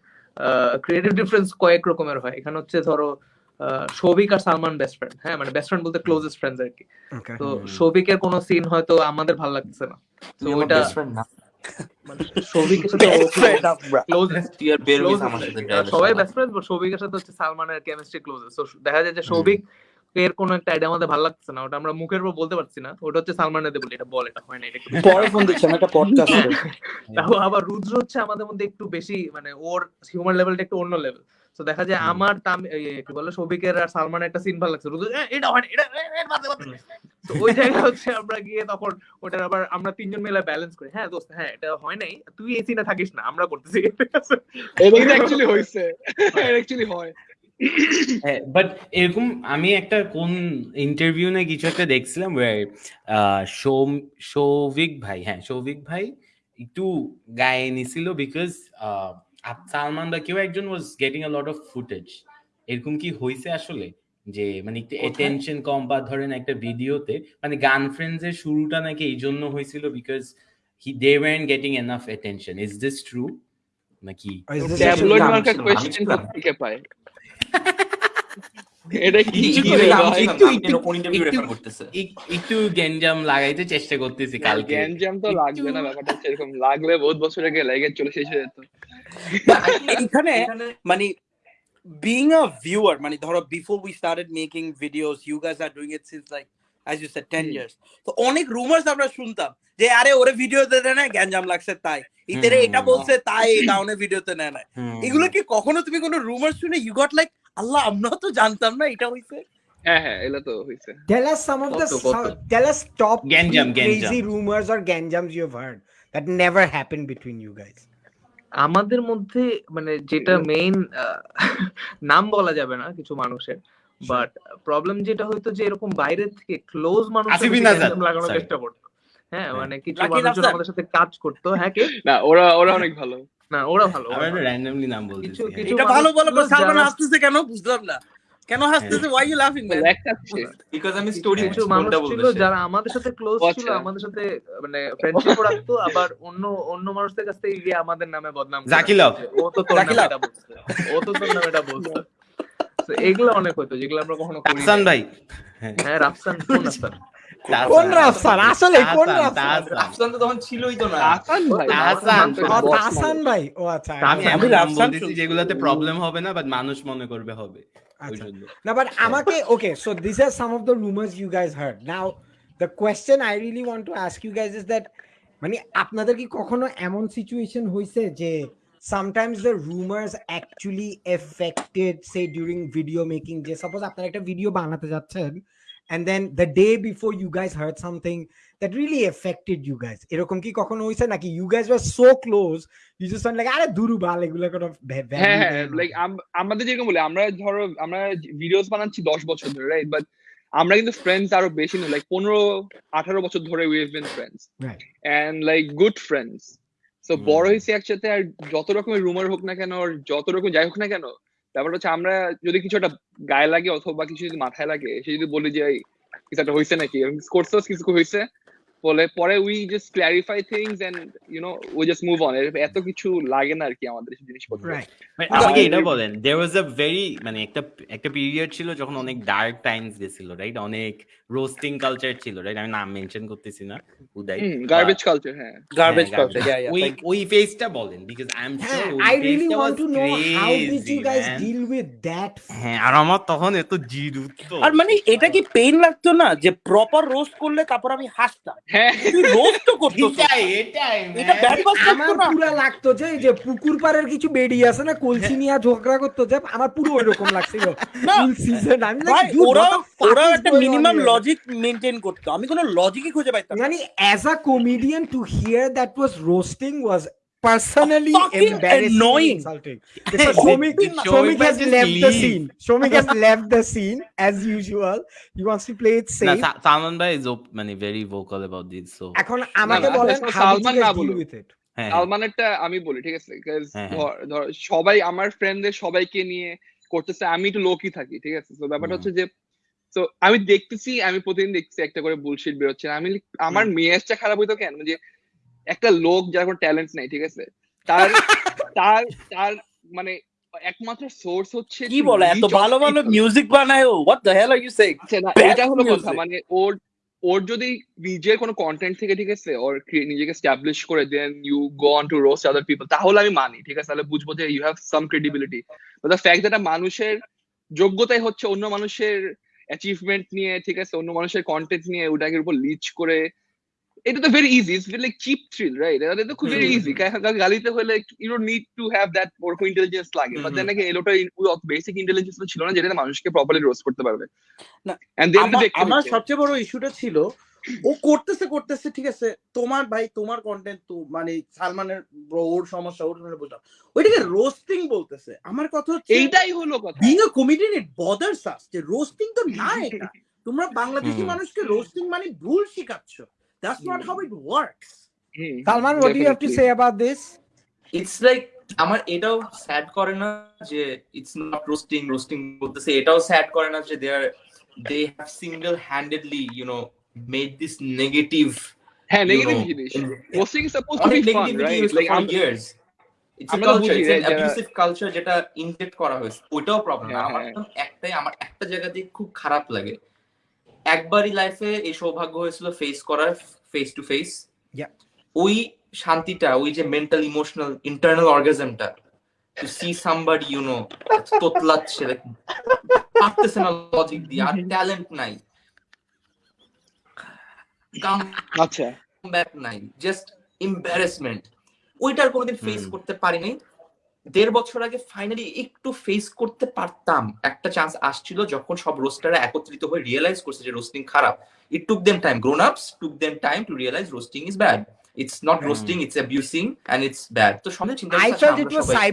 Creative difference কয়েক রকমের হয়। এখানে হচ্ছে ধরো আহ, সৌভিক আর সালমান বেস্ট ফ্রেন্ড হ্যাঁ? মানে বেস্ট ফ্রেন্ড বলতে ক্লোজেস্ট ফ্রেন্ডস আর কি। তো। সৌভিকের কোনো সিন হয়তো আমাদের ভালো লাগছে না। তো ওইটা বেস্ট ফ্রেন্ড না। মানে সবাই। বেস্ট ফ্রেন্ড সৌভিকের সাথে হচ্ছে সালমানের কেমিস্ট্রি ক্লোজেস্ট তো দেখা যায় যে সৌভিক এর কোনো একটা আইডিয়া আমাদের ভালো লাগছে না ওটা আমরা মুখের উপর বলতে পারছি না ওটা হচ্ছে সালমানের দিয়ে বলি এটা বল এটা হয় না এটা পরে ফোন দিচ্ছি আমি একটা পডকাস্ট তাও আবার রুদ্র হচ্ছে আমাদের মধ্যে একটু বেশি মানে ওর হিউমার লেভেলটা একটু অন্য লেভেল তো দেখা যায় আমার কি বলে সৌভিকের আর সালমানের একটা সিন ভালো লাগছে। রুদ্র এটা হয় না, এটা এ, এ, বাদে, বাদে।" তো ওই জায়গায় হচ্ছে আমরা গিয়ে তখন ওটার আবার আমরা তিনজন মিলে ব্যালেন্স করি। হ্যাঁ দোস্ত হ্যাঁ এটা হয় নাই তুই এই সিনে থাকিস না আমরা করতেছি? এটা অ্যাকচুয়ালি হইছে। এটা অ্যাকচুয়ালি হয়। বাট এরকম আমি একটা কোন ইন্টারভিউ না কিছু একটা দেখছিলাম সৌভিক ভাই হ্যাঁ সৌভিক ভাই একটু গায়ে নিছিল বিকজ সালমান বা কেউ একজন was getting a lot of footage এরকম কি হয়েছে আসলে? যে মানে একটু? অ্যাটেনশন কম বা ধরেন একটা ভিডিওতে মানে গান ফ্রেন্ডস এর শুরুটা নাকি এই জন্য হয়েছিল because he they weren't getting enough attention is this true নাকি ট্যাবলয়েড মার্কা থেকে পায়? এটা কি হয়? একটু- গ্যাঞ্জাম লাগাইতে চেষ্টা করতেছি কালকে। গ্যাঞ্জাম তো লাগবে না ব্যাপারটা হচ্ছে এরকম। লাগলে বহুত বছর আগে লাগে চলে শেষ হয়ে যেত। এখানে এখানে- মানে viewer মানে ধরো অ্যাজ ইউ সেড 10 ইয়ার্স তো অনেক রুমার্স আমরা শুনতাম যে আরে ওরে ভিডিওতে দেয় না গ্যাঞ্জাম লাগছে তাই। ইতেরে এটা বলছে তাই কারণে ভিডিওতে নেয় না এগুলো কি কখনো তুমি কোনো রুমার শুনে ইউ গট লাইক আল্লাহ আমরা তো জানতাম না এটা হইছে। হ্যাঁ হ্যাঁ এগুলো তো হয়েছে Tell us some of the Kotto, kotto. some- tell us top three Ganjam, crazy ganjam. rumors or ganjams you've heard that never happened between you guys. আমাদের মধ্যে মানে যেটা মেইন নাম বলা যাবে না কিছু মানুষের বাট প্রবলেম যেটা হয়তো যে এরকম বাইরে থেকে ক্লোজ মানুষ লাগানোর চেষ্টা করতো। হ্যাঁ হ্যাঁ। মানে কিছু মানুষজন আমাদের সাথে কাজ করতো। হ্যাঁ কে? না ওরা ওরা অনেক ভালো। না ওরা ভালো আমরা র্যান্ডমলি নাম বলতেছি হ্যাঁ। এটা ভালো বলো সালমান হাসতেছে কেন? বুঝলাম না। কেন হাসতেছে? ওয়াই ইউ লাফিং ম্যান বিকজ আমি স্টোরি কিছু মানুষ ছিল যারা আমাদের সাথে ক্লোজ ছিল। আমাদের সাথে মানে ফ্রেন্ডশিপ রাখতো আবার অন্য অন্য মানুষদের কাছ থেকে গিয়ে আমাদের নামে বদনাম জাকিলভ। ও তো তোর নামে এটা বলছে। ও তো তোর নামে এটা বলছে এগুলো অনেক হতো যেগুলো আমরা কখনো নাই। ভাই। হ্যাঁ। হ্যাঁ রাফসান কোন রাফসান? কোন রাফসান? আসলে কোন রাফসান? রাফসান তো তখন ছিলই তো না। আসান ভাই। আসান। ও ভাই। ও আচ্ছা আমি আমি রাফসান যেগুলোতে প্রবলেম হবে না বাট মানুষ মনে করবে হবে। আচ্ছা। but Amake, okay, so these are some of the rumors you guys heard. Now, the question I really want to ask you guys is that মানে আপনাদের কি কখনো এমন সিচুয়েশন হয়েছে যে sometimes the rumours actually affected সে during ভিডিও মেকিং যে সাপোজ আপনারা একটা ভিডিও বানাতে যাচ্ছেন and then the day before you guys heard something that really affected you guys. এরকম কি কখনো হয়েছে? নাকি you guys were so close you just went আরে দুরু বাল এগুলো কোনো হ্যাঁ হ্যাঁ লাইক আমাদের যেরকম বলে আমরা ধরো আমরা ভিডিওস বানাচ্ছি দশ বছর ধরে রাইট বাট আমরা কিন্তু ফ্রেন্ডস আরও বেশি নয় লাইক পনেরো আঠারো বছর ধরে we have been friends and like good friends so বড় হয়েছে একসাথে আর যত রকমের রুমার হোক না কেন আর যত রকম যাই হোক না কেন ব্যাপারটা হচ্ছে আমরা যদি কিছু একটা গায়ে লাগে অথবা কিছু যদি মাথায় লাগে, সে যদি বলি যে একটা হয়েছে নাকি? করছোস কিছু হয়েছে বলে পরে we just clarify things and you know we just move on এত কিছু লাগে না আর কি আমাদের এসব জিনিসপত্র। মানে আমাকে এটা বলেন দেয়ার ওয়াজ আ ভেরি মানে একটা একটা পিরিয়ড ছিল যখন অনেক ডার্ক টাইমস গেছিল রাইট অনেক রোস্টিং কালচার ছিল রাইট আমি নাম মেনশন করতেছি না উদয়। গার্বেজ কালচার হ্যাঁ। Garbage culture garbage. ইয়া ওই ইয়া ওই ফেজটা বলেন because I am sure I really want to know how did you guys deal with that? হ্যাঁ আর আমার তখন এত জিরু তো। আর মানে এটা কি পেইন লাগতো না যে প্রপার রোস্ট করলে তারপর আমি হাসতাম? হ্যাঁ। আমার পুরো লাগতো যে যে পুকুর পাড়ের কিছু আছে না কলসি নিয়ে ঝগড়া করতো যে আমার পুরো ওইরকম লাগছিল ফুল সিজন আমি কোন ওরা একটা মিনিমাম লজিক মেনটেন করতো। আমি কোনো লজিকই খুঁজে পাইতাম মানে as a comedian to hear that was roasting was personally embarrassing annoying. insulting. Shomik, has left the scene. Shomik has left the scene as usual. He wants to play it safe. সা- সালমান ভাই ইজ মানে very vocal about this so এখন আমাকে বলেন how did you Salman guys না deal with it. হ্যাঁ সালমানেরটা আমি বলি ঠিক আছে? হ্যাঁ, হ্যাঁ। ধর- ধর সবাই আমার ফ্রেন্ডদের সবাইকে নিয়ে করতেছে আমি একটু লোকই থাকি ঠিক আছে? তো ব্যাপারটা হচ্ছে যে তো আমি দেখতেছি আমি প্রতিদিন দেখছি একটা করে বুলশিট বেরোচ্ছে। আমি আমার মেয়াজটা খারাপ হইতো কেন? যে একটা লোক যার কোনো ট্যালেন্ট নাই ঠিক আছে? তার তার তার মানে একমাত্র সোর্স হচ্ছে কি বলে এত ভালো ভালো মিউজিক বানায় ও what the hell are you saying এটা হলো কথা মানে ওর ওর যদি নিজের কোনো কন্টেন্ট থেকে ঠিক আছে ওর নিজেকে স্টাবলিশ করে then you go on to roast other people তাহলে আমি মানি ঠিক আছে? তাহলে বুঝব যে you have some credibility the fact that মানুষের যোগ্যতাই হচ্ছে অন্য মানুষের অ্যাচিভমেন্ট নিয়ে ঠিক আছে অন্য মানুষের কন্টেন্ট নিয়ে ওটাকে উপর লিচ করে এটা তো very easy it's like cheap thrill right এটা তো খুব ভেরি ইজি গালিতে হলে you don't need to have that ওরকম ইন্টেলিজেন্স লাগে। বাট দেন নাকি এলোটা বেসিক ইন্টেলিজেন্স তো ছিল না যেটা মানুষকে প্রপারলি রোস্ট করতে পারবে। না, এন্ড দেন আমার সবচেয়ে বড় ইস্যুটা ছিল ও করতেছে করতেছে ঠিক আছে তোমার ভাই তোমার কন্টেন্ট তো মানে সালমানের ওর সমস্যা ওর সমস্যা বুঝলাম। ওইটাকে রোস্টিং বলতেছে। আমার কথা হচ্ছে এইটাই হলো কথা। বিং আ কমেডিয়ান ইট বদার্স আস যে রোস্টিং তো না এটা। তোমরা বাংলাদেশি মানুষকে রোস্টিং মানে ভুল শিখাচ্ছ। That's not how it works hmm, Salman what definitely. do you have to say about this? It's like আমার এটাও স্যাড করে না যে ইটস নট রোস্টিং রোস্টিং বলতেছে। এটাও স্যাড করে না যে they are they have single handedly you know made this negative হ্যাঁ you নেগেটিভ know, জিনিস। in- posting is suppose to be fun right like for years it's culture বুঝি, ইটস যারা- অ্যাবিউসিভ কালচার যেটা ইনজেক্ট করা হয়েছে। ওইটাও প্রবলেম হ্যাঁ, আমার হ্যাঁ। একদম একটাই আমার একটা জায়গাতে খুব খারাপ লাগে। একবারই লাইফে এই সৌভাগ্য হয়েছিল ফেস করার ফেস টু ফেস ওই শান্তিটা ওই যে mental emotional internal অর্গাজমটা to see somebody you know তোতলাচ্ছে পারতেছে না লজিক দিয়ে আর ট্যালেন্ট নাই। আচ্ছা। ব্যাক নাই জাস্ট এম্বারেসমেন্ট ওইটার কোনোদিন ফেস। করতে পারিনি। দেড় বছর আগে ফাইনালি একটু ফেস করতে পারতাম একটা চান্স আসছিল যখন সব রোস্টাররা একত্রিত হয়ে রিয়েলাইজ করছে যে রোস্টিং খারাপ it took them time grown ups took them time to realise roasting is bad it's not. Roasting it's abusing and it's bad তো সঙ্গে চিন্তা I করছে, felt it আমরা was সবাই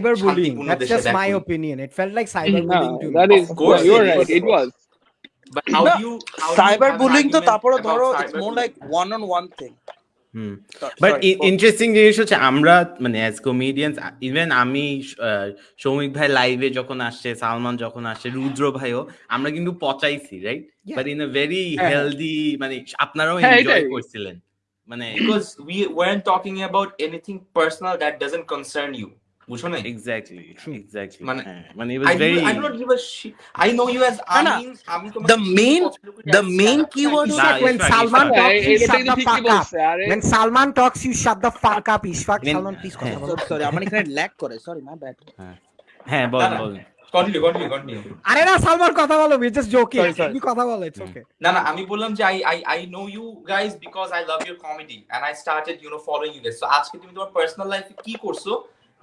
just back my করি। opinion. It felt like No, cyberbullying to me. that is Of course you're right. It was. But how No, do you how do you cyber bullying তো তারপরে ধরো it's more? Like one on one thing hmm. But interesting জিনিস হচ্ছে আমরা মানে অ্যাজ কমেডিয়ান্স ইভেন আমি আহ, সৌমিক ভাই লাইভে যখন আসছে সালমান যখন আসছে রুদ্র ভাইও আমরা কিন্তু পচাইছি right but in a very. Healthy মানে আপনারাও হ্যাঁ, এনজয় করছিলেন। মানে because we weren't talking about anything personal that doesn't concern you. বুঝছ না এক্স্যাক্টলি এক্স্যাক্টলি মানে- মানে do not give a shit. I know you as না, না, Amin. আমি তোমাকে main stand-up keyword comedy. Ishfaq, Nah, when Salman talks, you shut the fuck up. When Salman talks, you shut the fuck up, Ishfaq. Salman, please কথা বলো। সরি আমার এখানে ল্যাগ করে সরি মাই ব্যাড হ্যাঁ বল না, না। বল Continue, continue, continue. আরে না সালমান কথা বলো Sorry, sorry. তুমি কথা বলো okay না না আমি বললাম যে I I I know you guys because I love your comedy and I started you know following you guys. So আজকে তুমি তোমার life এ কি করছ?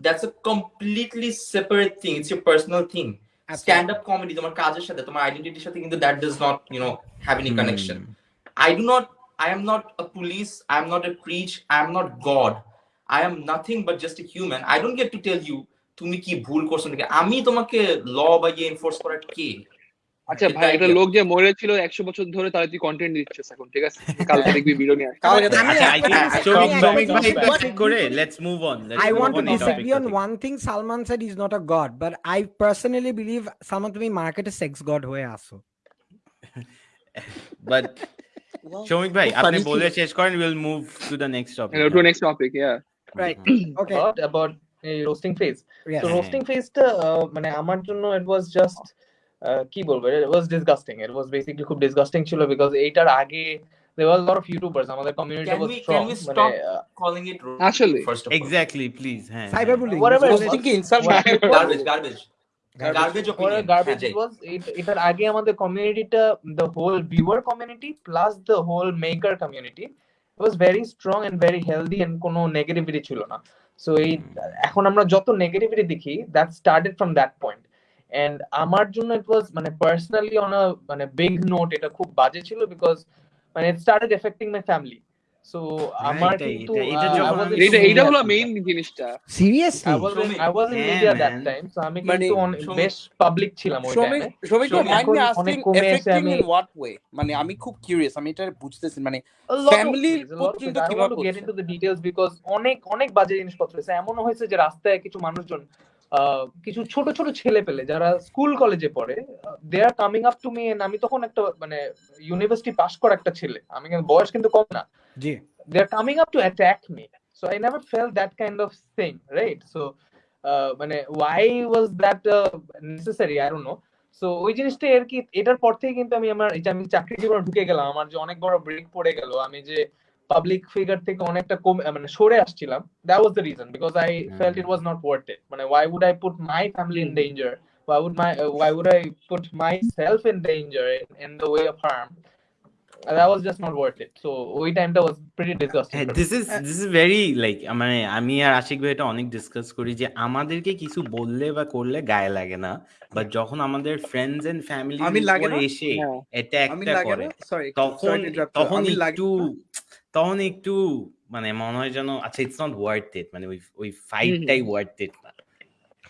That's a completely separate thing. It's your personal thing. Stand up comedy তোমার কাজের সাথে তোমার আইডেন্টিটির সাথে কিন্তু that does not you know have any connection. I do not, I am not a police, I am not a preach, I am not God. I am nothing but just a human. I don't get to tell you তুমি কি ভুল করছ নাকি আমি তোমাকে ল বা ইয়ে এনফোর্স করার কে আচ্ছা ভাই একটা লোক যে মরেছিল একশো বছর ধরে তার তুই কন্টেন্ট দিচ্ছে এখন ঠিক আছে? কাল দেখবি বিরোনি I want to disagree on one thing Salman said is not a god but sex god হয়ে আসো ভাই আপনি বলে শেষ করেন move to the next topic to মানে আমার জন্য ইট কি বলব it was disgusting it was basically খুব ডিসগাস্টিং ছিল বিকজ এইটার আগে there was lot of YouTubers আমাদের community Can was we- strong can we মানে stop calling it roasting, Actually. first of all exactly please হ্যাঁ Cyberbullying. Whatever was. Thinking insult Whatever. garbage garbage garbage opinion garbage was এটার আগে আমাদের কমিউনিটিটা the whole viewer community plus the whole maker community was very strong and very healthy and কোনো নেগেটিভিটি ছিল না সো এই এখন আমরা যত নেগেটিভিটি দেখি that started from that point and আমার জন্য ইট ওয়াজ মানে পার্সোনালি অন আ মানে বিগ নোট এটা খুব বাজে ছিল বিকজ মানে it started affecting my family so আমার কিন্তু এটা- এটা হলো মেইন জিনিসটা Seriously? I was in, Shomik. I was in Yeah, media that man. time, so আমি মানে- কিন্তু Shomik. বেশ পাবলিক ছিলাম ওই টাইমে শ্রমিক Shomik, mind me asking affecting in what way মানে আমি খুব কিউরিয়াস আমি এটা বুঝতেছি মানে পর্যন্ত. I don't কীভাবে করছে? into the details because অনেক অনেক বাজে জিনিসপত্র হয়েছে এমনও হয়েছে যে রাস্তায় কিছু মানুষজন কিছু ছোট ছোট ছেলে পেলে যারা স্কুল কলেজে পড়ে they are coming up to me আমি তখন একটা মানে ইউনিভার্সিটি পাস করা একটা ছেলে। আমি বয়স কিন্তু কম না। জি। They coming up to attack me so i never felt that kind of thing right? So uh, মানে was that uh, necessary? I don't know so ওই জিনিসটা আর কি এটার পর থেকে কিন্তু আমি আমার আমি চাকরি জীবনে ঢুকে গেলাম আমার যে অনেক বড় ব্রেক পড়ে গেল আমি যে পাবলিক ফিগার থেকে অনেকটা কম মানে সরে আসছিলাম that was the reason because I felt it was not worth it মানে why would I put my family in danger why would my uh, why would I put myself in danger in, in the way of harm? That was just not worth it. So ওই টাইমটা was pretty disgusting. হ্যাঁ. This is this is very like মানে আমি আর আশিক ভাই এটা অনেক ডিসকাস করি যে আমাদেরকে কিছু বললে বা করলে গায়ে লাগে না বাট যখন আমাদের ফ্রেন্ডস এন্ড ফ্যামিলি আমি লাগে এসে হ্যাঁ। আমি অ্যাটাকটা লাগে করে সরি তখন তখন আমি লাগে একটু তখন একটু মানে মনে হয় যেন আচ্ছা ইটস নট ওয়ার্থ ইট মানে ওই ওই ফাইটটাই ওয়ার্থ ইট না।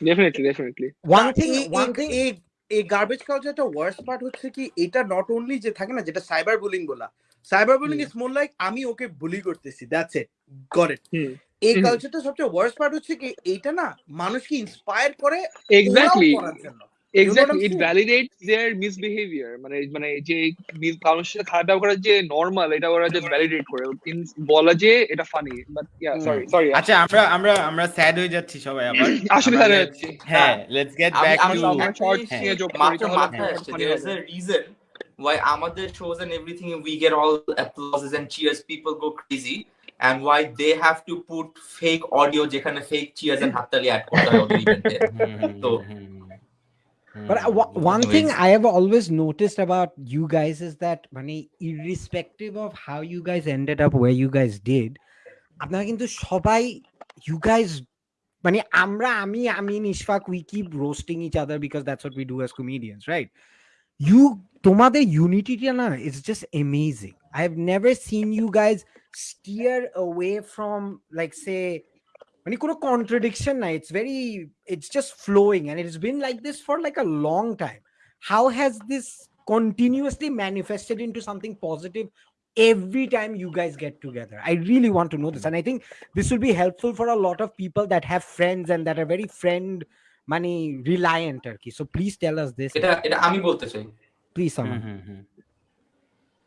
Definitely definitely One thing, one thing. এই এই গার্বেজ কালচারটা ওয়ার্স্ট পার্ট হচ্ছে কি এটা নট অনলি যে থাকে না যেটা সাইবার বুলিং বলা cyber bullying is more like আমি ওকে বুলি করতেছি দ্যাটস ইট গট ইট এই কালচারটা সবচেয়ে ওয়ার্স্ট পার্ট হচ্ছে কি এইটা না মানুষকে ইন্সপায়ার করে এক্স্যাক্টলি করার জন্য। এক্স্যাক্টলি ইট ভ্যালিডেটস দেয়ার মিসবিহেভিয়ার মানে মানে যে কারোর সাথে খারাপ ব্যবহার করা যে নর্মাল এটা ওরা যে ভ্যালিডেট করে। বলা যে এটা funny but yeah sorry sorry আচ্ছা আমরা আমরা আমরা স্যাড হয়ে যাচ্ছি সবাই আবার। আসলে আমরা তাহলে let's- হ্যাঁ লেটস গেট ব্যাক আমি টু নিয়ে করি, মাথায় হ্যাঁ, আসছে হবে। why আমাদের shows and everything we get all applauses and cheers people go crazy and why they have to put fake audio যেখানে fake cheers and হাততালি অ্যাড করতে হয় ওদের ইভেন্টে তো But uh, wha- one thing Anyways. I have always noticed about you guys is that, মানে, irrespective of how you guys ended up where you guys did, আপনারা কিন্তু সবাই, you guys, মানে আমরা, আমি, আমিন, Ishfaq, we keep roasting each other because that's what we do as comedians, right? You, তোমাদের unityটা না, it's just amazing. I have never seen you guys steer away from, like, say, মানে কোনো contradiction নাই it's very it's just flowing and it's been like this for like a long time how has this continuously manifested into something positive every time you guys get together i really want to know this and i think this will be helpful for a lot of people that have friends and that are very friend money reliant turkey so please tell us this এটা এটা আমি বলতে চাই হুম।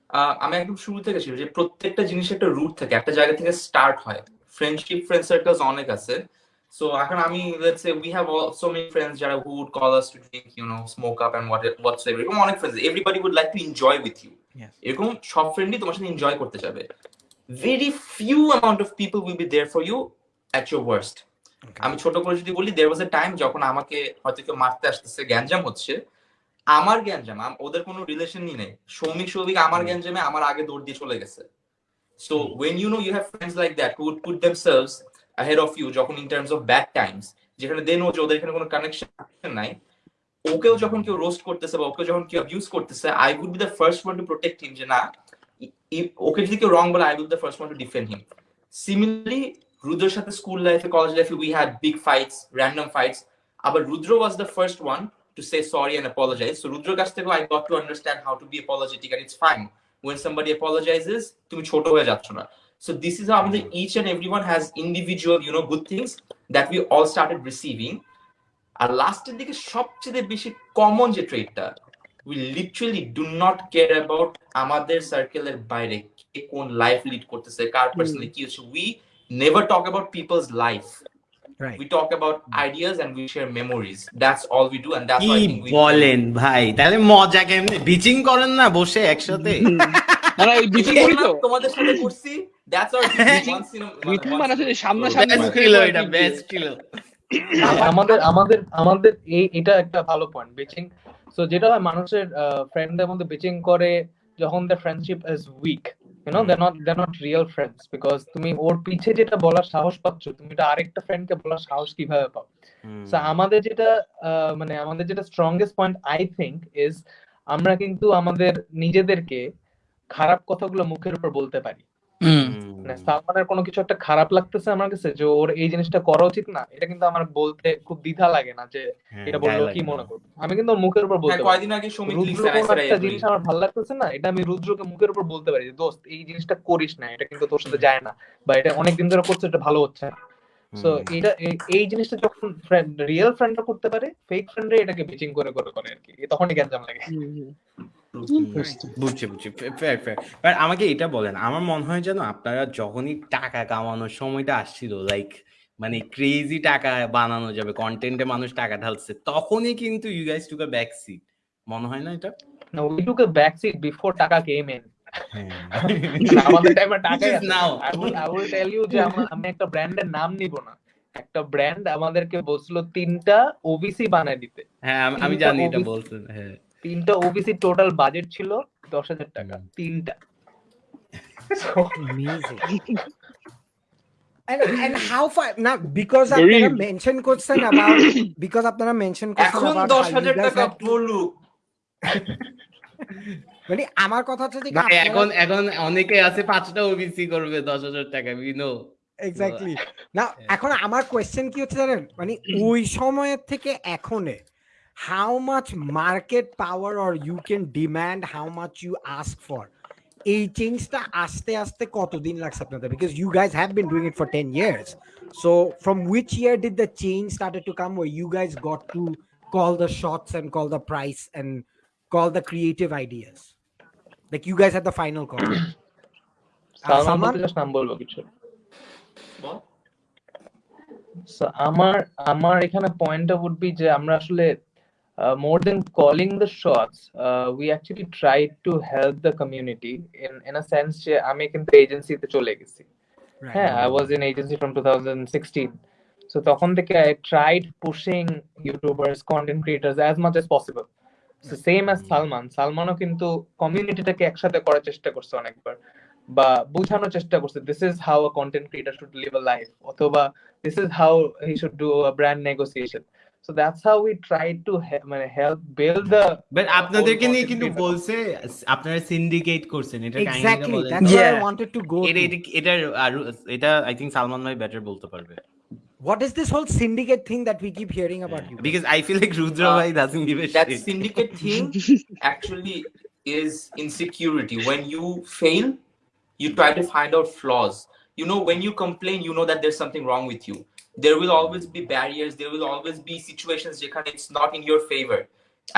আহ, আমি একদম শুরু থেকে ছিল যে প্রত্যেকটা জিনিসের একটা রুট থাকে একটা জায়গা থেকে স্টার্ট হয় ফ্রেন্ডশিপ ফ্রেন্ড সার্কেলস অনেক আছে। সো এখন আমি let's say we have so many friends যারা who would call us to drink you know smoke up and what what's ever এরকম অনেক friends everybody would like to enjoy with you এরকম সব ফ্রেন্ডই তোমার সাথে এনজয় করতে যাবে। Very few amount of people will be there for you at your worst আমি ছোট করে যদি বলি দেয়ার ওয়াজ এ টাইম যখন আমাকে হয়তো কেউ মারতে আসতেছে গ্যাঞ্জাম হচ্ছে। আমার গ্যাঞ্জাম ওদের কোনো রিলেশনই নেই। সৌমিক সৌভিক আমার গ্যাঞ্জামে আমার আগে দৌড় দিয়ে চলে গেছে। So when you know you have friends like that who would put themselves ahead of you যখন in terms of bad times যেখানে দে নো যে ওদের এখানে কোনো কানেকশন নাই ওকেও যখন কেউ রোস্ট করতেছে বা ওকে যখন কেউ অ্যাবিউজ করতেছে I would be the first one to protect him যে না ওকে যদি কেউ রং বলে I would the first one to defend him similarly রুদ্রের সাথে স্কুল লাইফে কলেজ লাইফে we had big fights random fights আবার Rudra was the first one to say sorry and apologize. So Rudra কাছ থেকেও I got to understand how to be apologetic and it's fine. When somebody apologizes, তুমি ছোট হয়ে যাচ্ছ না. So this is how আমাদের each and everyone has individual, you know, good things that we all started receiving. আর লাস্টের দিকে সবচেয়ে বেশি কমন যে ট্রেডটা we literally do not care about আমাদের সার্কেলের বাইরে কে কোন লাইফ লিড করতেছে কার পার্সোনালি কি হচ্ছে we never talk about people's life right. We talk about ideas and we share memories. That's all we do and that's কি why we বলেন ভাই? তাহলে মজা কেমনে? বিচিং করেন না বসে একসাথে। না না বিচিং করি তো। তোমাদের সাথে করছি that's our once বিচিং মানে যে সামনাসামনি ছিল এটা বেস্ট। ছিল আমাদের আমাদের আমাদের এই এটা একটা ভালো পয়েন্ট বিচিং সো যেটা হয় মানুষের ফ্রেন্ডদের মধ্যে বিচিং করে যখন the friendship is weak you know they not they not real friends because তুমি ওর পিছে যেটা বলার সাহস পাচ্ছ তুমি এটা আরেকটা ফ্রেন্ডকে বলার সাহস কীভাবে পাও? সো আমাদের যেটা মানে আমাদের যেটা strongest point I think is আমরা কিন্তু আমাদের নিজেদেরকে খারাপ কথাগুলো মুখের উপর বলতে পারি। মানে সালমানের কোনো কিছু একটা খারাপ লাগতেছে আমার কাছে যে ওর এই জিনিসটা করা উচিত না এটা কিন্তু আমার বলতে খুব দ্বিধা লাগে না যে হ্যাঁ, এটা বলল কি মনে করবে। আমি কিন্তু ওর মুখের উপর হ্যাঁ, বলতে পারি আগে said I একটা জিনিস আমার ভালো লাগতেছে না এটা আমি রুদ্রকে মুখের উপর বলতে পারি যে, দোস্ত এই জিনিসটা করিস না এটা কিন্তু তোর সাথে যায় না বা এটা অনেকদিন ধরে করছে এটা ভালো হচ্ছে না। সো এটা এই- এই জিনিসটা যখন ফ্রেন্ড রিয়েল ফ্রেন্ডরা করতে পারে ফেক ফ্রেন্ডরা এটাকে বিচিং করে করে করে আর কি। তখনই গ্যাঞ্জাম লাগে। বুঝছি বুঝছি। ফেয়ার ফেয়ার বাট আমাকে এটা বলেন আমার মনে হয় যেন আপনারা যখনই টাকা কামানোর সময়টা আসছিল লাইক মানে ক্রেজি টাকা বানানো যাবে কন্টেন্টে মানুষ টাকা ঢালছে তখনই কিন্তু you guys took a back seat মনে হয় না এটা? না we took a back seat before টাকা কেম ইন হ্যাঁ। আমাদের টাইমে. I will, I will tell you যে আমি একটা ব্র্যান্ডের নাম নিব না। একটা ব্র্যান্ড আমাদেরকে বলছিল তিনটা ওবিসি বানায় দিতে। হ্যাঁ আমি- আমি জানি এটা বলছেন হ্যাঁ। তিনটা ওবিসি টোটাল বাজেট ছিল দশ হাজার টাকা তিনটা। Amazing. And and how far now because আপনারা mention করছেন about because আপনারা করছেন এখন about দশ how you হাজার guys টাকা had to- বলুক। মানে আমার কথা হচ্ছে যে এখন এখন অনেকে আছে পাঁচটা ওবিসি করবে দশ হাজার টাকা উই নো এক্স্যাক্টলি না এখন আমার কোয়েশ্চেন কি হচ্ছে জানেন? মানে ওই সময়ের থেকে এখনে how much market power or you can demand how much you ask for এই চেঞ্জটা আস্তে আস্তে কতদিন লাগছে আপনাদের? Because you guys have been doing it for ten years so from which year did the change started to come way you guys got to call the shots and call the price and call the creative ideas like you guys have the final call Salman Salman? বলতে just নাম বলব কিছু। বল। So, আমার আমার এখানে পয়েন্টটা উড বি যে আমরা আসলে more than calling the shots we actually try to help the community in in a sense যে আমি কিন্তু এজেন্সিতে চলে গেছি। হ্যাঁ I was in agency from two thousand sixteen so তখন থেকে I tried pushing YouTubers content creators as much as possible same as Salman সালমানও কিন্তু কমিউনিটিটাকে একসাথে করার চেষ্টা করছে অনেকবার। বা বোঝানোর চেষ্টা করছে this is how a content creator should live a life অথবা this is how he should do a brand negotiation So that's how we try to মানে হেল্প বিল্ড দ্য বাট আপনাদেরকে নিয়ে কিন্তু content বলছে আপনারা সিন্ডিকেট করছেন এটা কাহিনীটা Exactly. বলেন That's what I Yeah. wanted to go. এটা to. এটা- এটার আর এটা আই থিংক সালমান ভাই বেটার বলতে পারবে What is this whole syndicate thing that we keep hearing about you? Because I feel like Rudra Uh, ভাই doesn't give a that syndicate thing actually is insecurity. When you fail, you try to find out flaws. You know, when you complain, you know that there's something wrong with you. There will always be barriers. There will always be situations যেখানে it's not in your favor.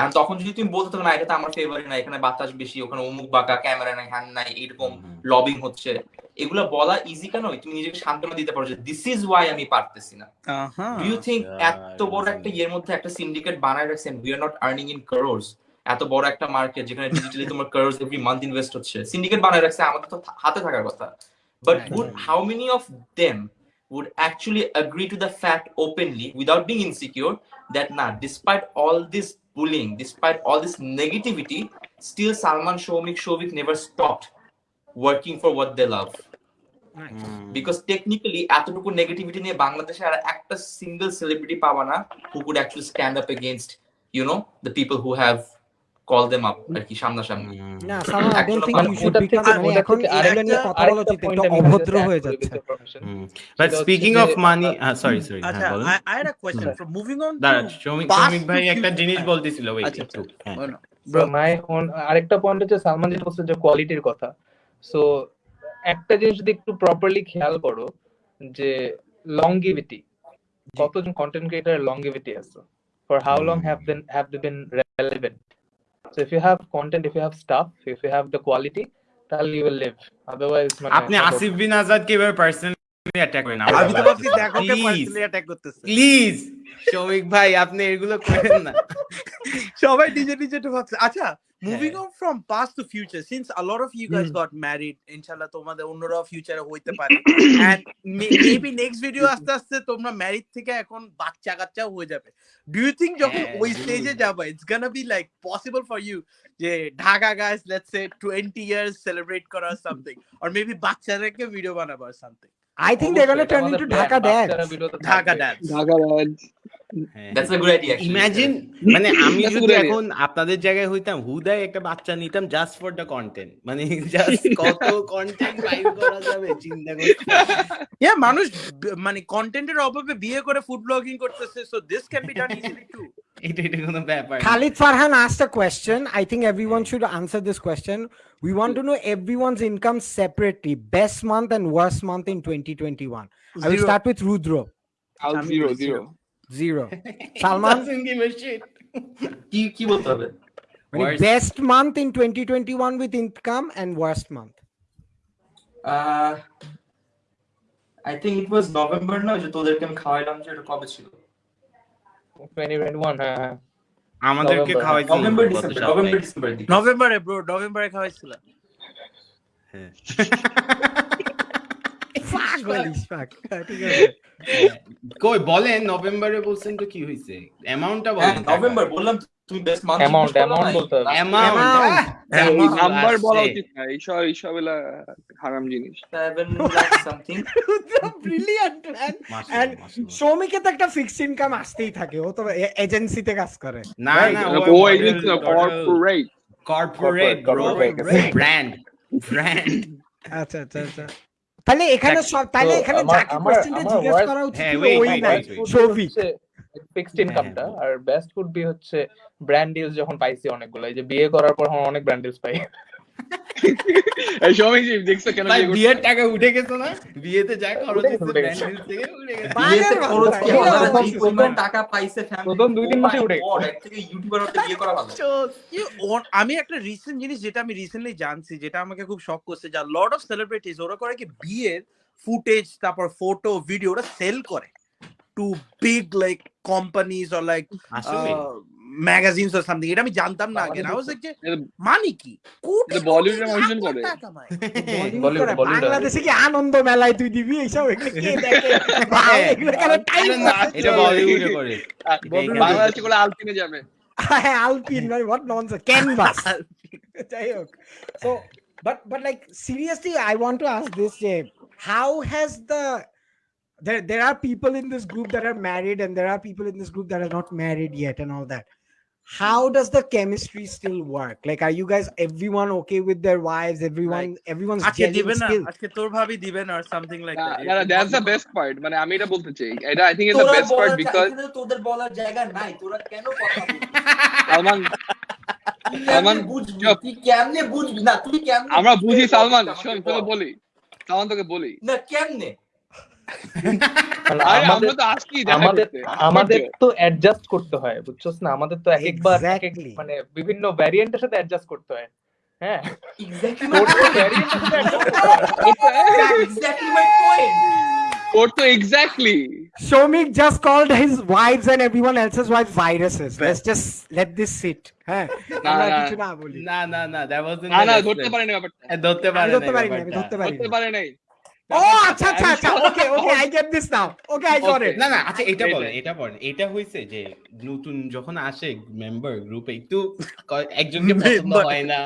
And তখন যদি তুমি বলতে থাকো না এটা তো আমার ফেভারে না এখানে বাতাস বেশি ওখানে অমুক বাঁকা ক্যামেরা নাই হ্যান নাই এরকম লবিং হচ্ছে এগুলো বলা ইজি কেন তুমি নিজেকে সান্ত্বনা দিতে পারো যে দিস ইজ ওয়াই আমি পারতেছি না. ডু ইউ থিঙ্ক এত বড় একটা. ইয়ের মধ্যে একটা সিন্ডিকেট বানায় রাখছেন we are not earning in crores এত বড় একটা মার্কেট যেখানে ডিজিটালি তোমার করোর্স এভরি মান্থ ইনভেস্ট হচ্ছে সিন্ডিকেট বানায় রাখছে আমাদের তো হাতে থাকার কথা but would how many of them would actually agree to the fact openly without being insecure that nah despite all this bullying despite all this negativity still salman shomik shovik never stopped working for what they love because technically এতটুকু নেগেটিভিটি নিয়ে বাংলাদেশে আর একটা সিঙ্গেল সেলিব্রিটি পাবা না who could actually stand up against you know the people who have call them up আর কি সামনাসামনি। না Salman I don't think you should become মানে এখন এগুলো নিয়ে আরেকটা- কথা বলা উচিত একটু অভদ্র হয়ে যাচ্ছে। But speaking of money sorry sorry আচ্ছা হ্যাঁ বলুন। I, I had a question from moving on দাঁড়া to শ্রমিক ভাই একটা জিনিস বলতেছিল ওয়েট আচ্ছা, একটু। হ্যাঁ। no. Bro, my own আরেকটা পয়েন্ট হচ্ছে সালমান যেটা বলছে যে কোয়ালিটির কথা। সো একটা জিনিস যদি একটু প্রপারলি খেয়াল করো যে লংগিভিটি কতজন কন্টেন্ট ক্রিয়েটার লংগিভিটি আছে? For how long have been have they been relevant so if you have content if you have stuff, if you have the quality তাহলে you will live. Otherwise, মানে আপনি আসিফ বিন আজাদকে এবার পার্সোনালি অ্যাটাক করেন আমি তো ভাবছি দেখো কে. পার্সোনালি অ্যাটাক করতেছে প্লিজ শ্রমিক ভাই আপনি এগুলো করেন না সবাই নিজে নিজে তো ভাবছে আচ্ছা moving. On from past to future since a lot of you guys got married ইনশাআল্লাহ তোমাদের অন্যরাও ফিউচারে হইতে পারে এন্ড মেবি নেক্সট ভিডিও আস্তে আস্তে তোমরা ম্যারিড থেকে এখন বাচ্চা কাচ্চাও হয়ে যাবে ডু ইউ থিংক যখন ওই স্টেজে যাবে it's gonna be like possible for you যে Dhaka guys let's say 20 years celebrate করা সামথিং অর মেবি বাচ্চাদেরকে ভিডিও বানাবো something I think they're going to turn into Dhaka dads. Dhaka dance Dhaka Raj that's a good idea imagine মানে আমি যদি এখন আপনাদের জায়গায় হইতাম হুদায় একটা বাচ্চা নিতাম জাস্ট ফর দ্য কন্টেন্ট মানে জাস্ট কত কন্টেন্ট ফাইল করা যাবে চিন্তা করতে ইয়া মানুষ মানে কন্টেন্টের অভাবে বিয়ে করে ফুড ব্লগিং করতেছে so this can be done easily too. Khalid Farhan asked a question. I think everyone should answer this question. We want to know everyone's income separately, best month and worst month in 2021. I will start with Rudro. আমি জিরো বলি জিরো shit. কি কি বলতে হবে মানে best month in 2021 with income and worst month. Ah I think it was November না যে তোদেরকে আমি খাওয়াইলাম যে এটা কবে ছিল 2021 হ্যাঁ হ্যাঁ আমাদেরকে November. খাওয়াইছিল নভেম্বর ডিসেম্বর নভেম্বর ডিসেম্বর নভেম্বরে ব্রো নভেম্বরে খাওয়াইছিল হ্যাঁ। কই বলেন নভেম্বরে বলছেন তো কি হইছে? অ্যামাউন্টটা হ্যাঁ বলেন নভেম্বর বললাম তো, তুমি বেস্ট মান্থ অ্যামাউন্ট অ্যামাউন্ট বলতে হবে। Amount Amount. Amount. নাম্বার বলা উচিত না। এইসব এইসব এলা হারাম জিনিস। 7 lakh something Rudra, brilliant man. শ্রমিকে তো একটা ফিক্সড ইনকাম আসতেই থাকে। ও তো এজেন্সিতে কাজ করে। না না ও agency corporate corporate brand brand আচ্ছা আচ্ছা আচ্ছা। তাহলে এখানে সব তাহলে এখানে যাকে কোশ্চেনটা জিজ্ঞেস করা উচিত হ্যাঁ, ছিল ওই নাই. সৌভিক ফিক্সড ইনকামটা আর বেস্ট ফুড বি হচ্ছে ব্র্যান্ড ডিলস যখন পাইছি অনেকগুলো। এই যে বিয়ে করার পর অনেক ব্র্যান্ড ডিলস পাই। দেখছ কেন? বিয়ের টাকা উঠে গেছে না? বিয়েতে যা খরচ থেকে উঠে গেছে। খরচ কি? টাকা পাইছে ফ্যামিলি প্রথম দুই তিন মাসে উঠে থেকে ইউটিউবার হতে বিয়ে করা ভালো। আমি একটা রিসেন্ট জিনিস যেটা আমি রিসেন্টলি জানছি যেটা আমাকে খুব শক করছে যা লট অফ সেলিব্রিটিজ ওরা করে কি বিয়ের ফুটেজ তারপর ফটো ভিডিও ওরা সেল করে to big like companies or like magazines or something এটা আমি জানতাম না আগে আই ওয়াজ লাইক যে মানে কি? কোটি এটা বলিউডে কোটি মানুষজন করে। বলিউড বলিউড। বাংলাদেশে কি আনন্দ মেলায় তুই দিবি এইসব? এগুলো কে দেখে? ভাই, এগুলো কেন টাইম এটা বলিউডে করে। বাংলাদেশে করে। আলপিনে যাবে। হ্যাঁ আলপিন মানে হোয়াট ননসেন্স ক্যানভাস যাই হোক। So but but like seriously I want to ask this যে how has the there there are people in this group that are married and there are people in this group that are not married yet and all that. How does the chemistry still work like are you guys everyone okay with their wives everyone everyone's আজকে gelling দিবেন না still আজকে তোর ভাবি দিবেন আর something like that that's the best part মানে আমি এটা বলতে চাই এটা আই থিংক ইজ দ্য তোরা বেস্ট পার্ট বলার বিকজ এখানে তোদের বলার জায়গা নাই তোরা কেন কথা বলছিস? সালমান তুই সালমান, কেমনে বুঝবি চুপ। তুই কেমনে বুঝবি না তুই কেমনে আমরা বুঝবি? বুঝি সালমান আমাকে শোন বল। তোকে বলি সালমান তোকে বলি না কেমনে মানে আরে আমাদের তো আসছি দেখা আমাদের করতে আমাদের তো অ্যাডজাস্ট করতে হয় বুঝছস না? আমাদের তো এক একবার এক এক Exactly. মানে বিভিন্ন ভ্যারিয়েন্টের সাথে অ্যাডজাস্ট করতে হয়। হ্যাঁ? ওর তো exactly Shomik just called his wives and everyone else's wives viruses. Let's just let this sit. হ্যাঁ? না, আমরা না। কিছু না বলি। না না না দ্যাট না না ধরতে পারে না ধরতে পারে না ধরতে পারি না পারে নাই। ও আচ্ছা আচ্ছা আচ্ছা okay okay I get this now okay I got it না না আচ্ছা এটা বলেন এটা বলেন। এটা হইছে যে নতুন যখন আসে মেম্বার গ্রুপে একটু একজনকে পছন্দ হয় না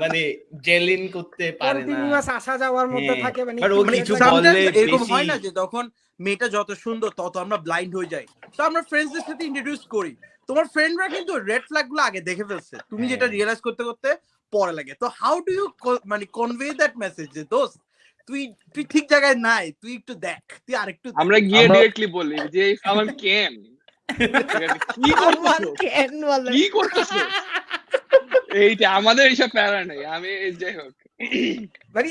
মানে জেলিন করতে পারে না। কন্টিনিউয়াস আসা যাওয়ার মধ্যে হ্যাঁ। থাকে মানে But ও একটু কিছু বললে এরকম হয় না যে তখন মেয়েটা যত সুন্দর তত আমরা ব্লাইন্ড হয়ে যাই। তো আমরা ফ্রেন্ডসদের সাথে ইন্ট্রোডিউস করি। তোমার ফ্রেন্ডরা কিন্তু রেড ফ্ল্যাগগুলো আগে দেখে ফেলছে। তুমি যেটা হ্যাঁ। রিয়েলাইজ করতে করতে পরে লাগে। তো হাউ ডু ইউ মানে কনভে দ্যাট মেসেজ যে দোস্ত তুই তুই ঠিক জায়গায় নাই তুই একটু দেখ তুই আরেকটু আমরা গিয়ে ডিরেক্টলি বলি যে সালমান কেন? কি করতেছো? কেন বলে? কি করতেছো? এইটা আমাদের এইসব প্যারা নেই আমি যাই হোক। মানে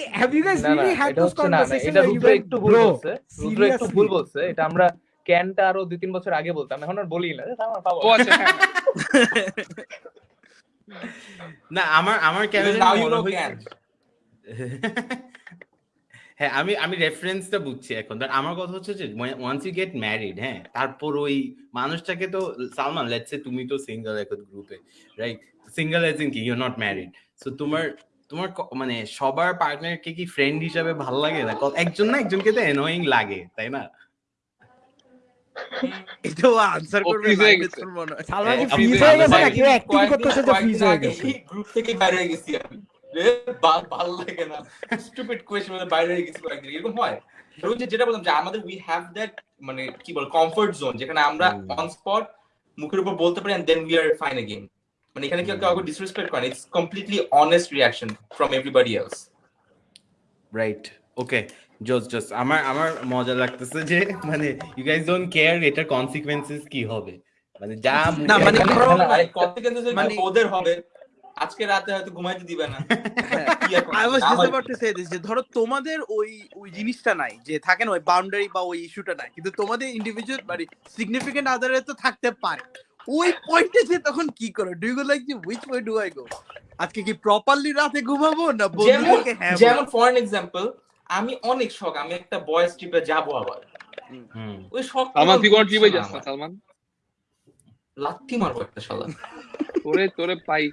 এটা রুদ্র একটু ভুল bro, বলছে রুদ্র একটু ভুল বলছে এটা আমরা ক্যানটা আরও দুই তিন বছর আগে বলতাম এখন আর বলি না আমার পাবো। আচ্ছা হ্যাঁ। না আমার আমার now you মনে know হইছে- can. হ্যাঁ আমি আমি রেফারেন্সটা বুঝছি এখন। ধর আমার কথা হচ্ছে যে ওয়ান্স ইউ গেট ম্যারিড হ্যাঁ তারপর ওই মানুষটাকে তো সালমান লেটস সে তুমি তো সিঙ্গেল এখন গ্রুপে রাইট সিঙ্গেল এজ ইন কি? ইউ নট ম্যারিড সো তোমার তোমার মানে সবার পার্টনারকে কি ফ্রেন্ড হিসাবে ভালো লাগে না? একজন না একজনকে তো এনোয়িং লাগে তাই না? এটাও আনসার করবে freeze না, গেছে। তোর। সালমান কি ফ্রিজ হয়ে গেছে নাকি অ্যাক্টিং করতেছে যে ফ্রিজ হয়ে গেছে? গ্রুপ থেকে বাইরে গেছি আমি। জোন যেখানে আমরা মুখের উপর বলতে পারি মানে এখানে কেউ কমপ্লিটলি ওকে আমার আমার মজা লাগতেছে যে মানে ইউ গাইস ডোন্ট কেয়ার এটার কনসিকোয়েন্সেস কি হবে। মানে যা মানে ওদের হবে। আজকে রাতে হয়তো ঘুমাইতে দিবে না। just আমার about to say this, যে ধরো তোমাদের ওই ওই জিনিসটা নাই যে থাকে না ওই বাউন্ডারি বা ওই ইস্যুটা নাই কিন্তু তোমাদের ইন্ডিভিজুয়াল মানে সিগনিফিকেন্ট আদারে তো থাকতে পারে। ওই পয়েন্টে যে তখন কি করো? ডু ইউ লাইক যে which way do I go আজকে কি প্রপারলি রাতে ঘুমাবো না যেমন বন্ধুদেরকে হ্যাঁ যেমন ফর এক্সাম্পল আমি অনেক শখ আমি একটা বয়েস ট্রিপে যাব আবার। ওই শখ সালমান তুই কোনো ট্রিপে যাস সালমান? লাত্তি মারবো একটা শালা। তোরে তোরে পাই।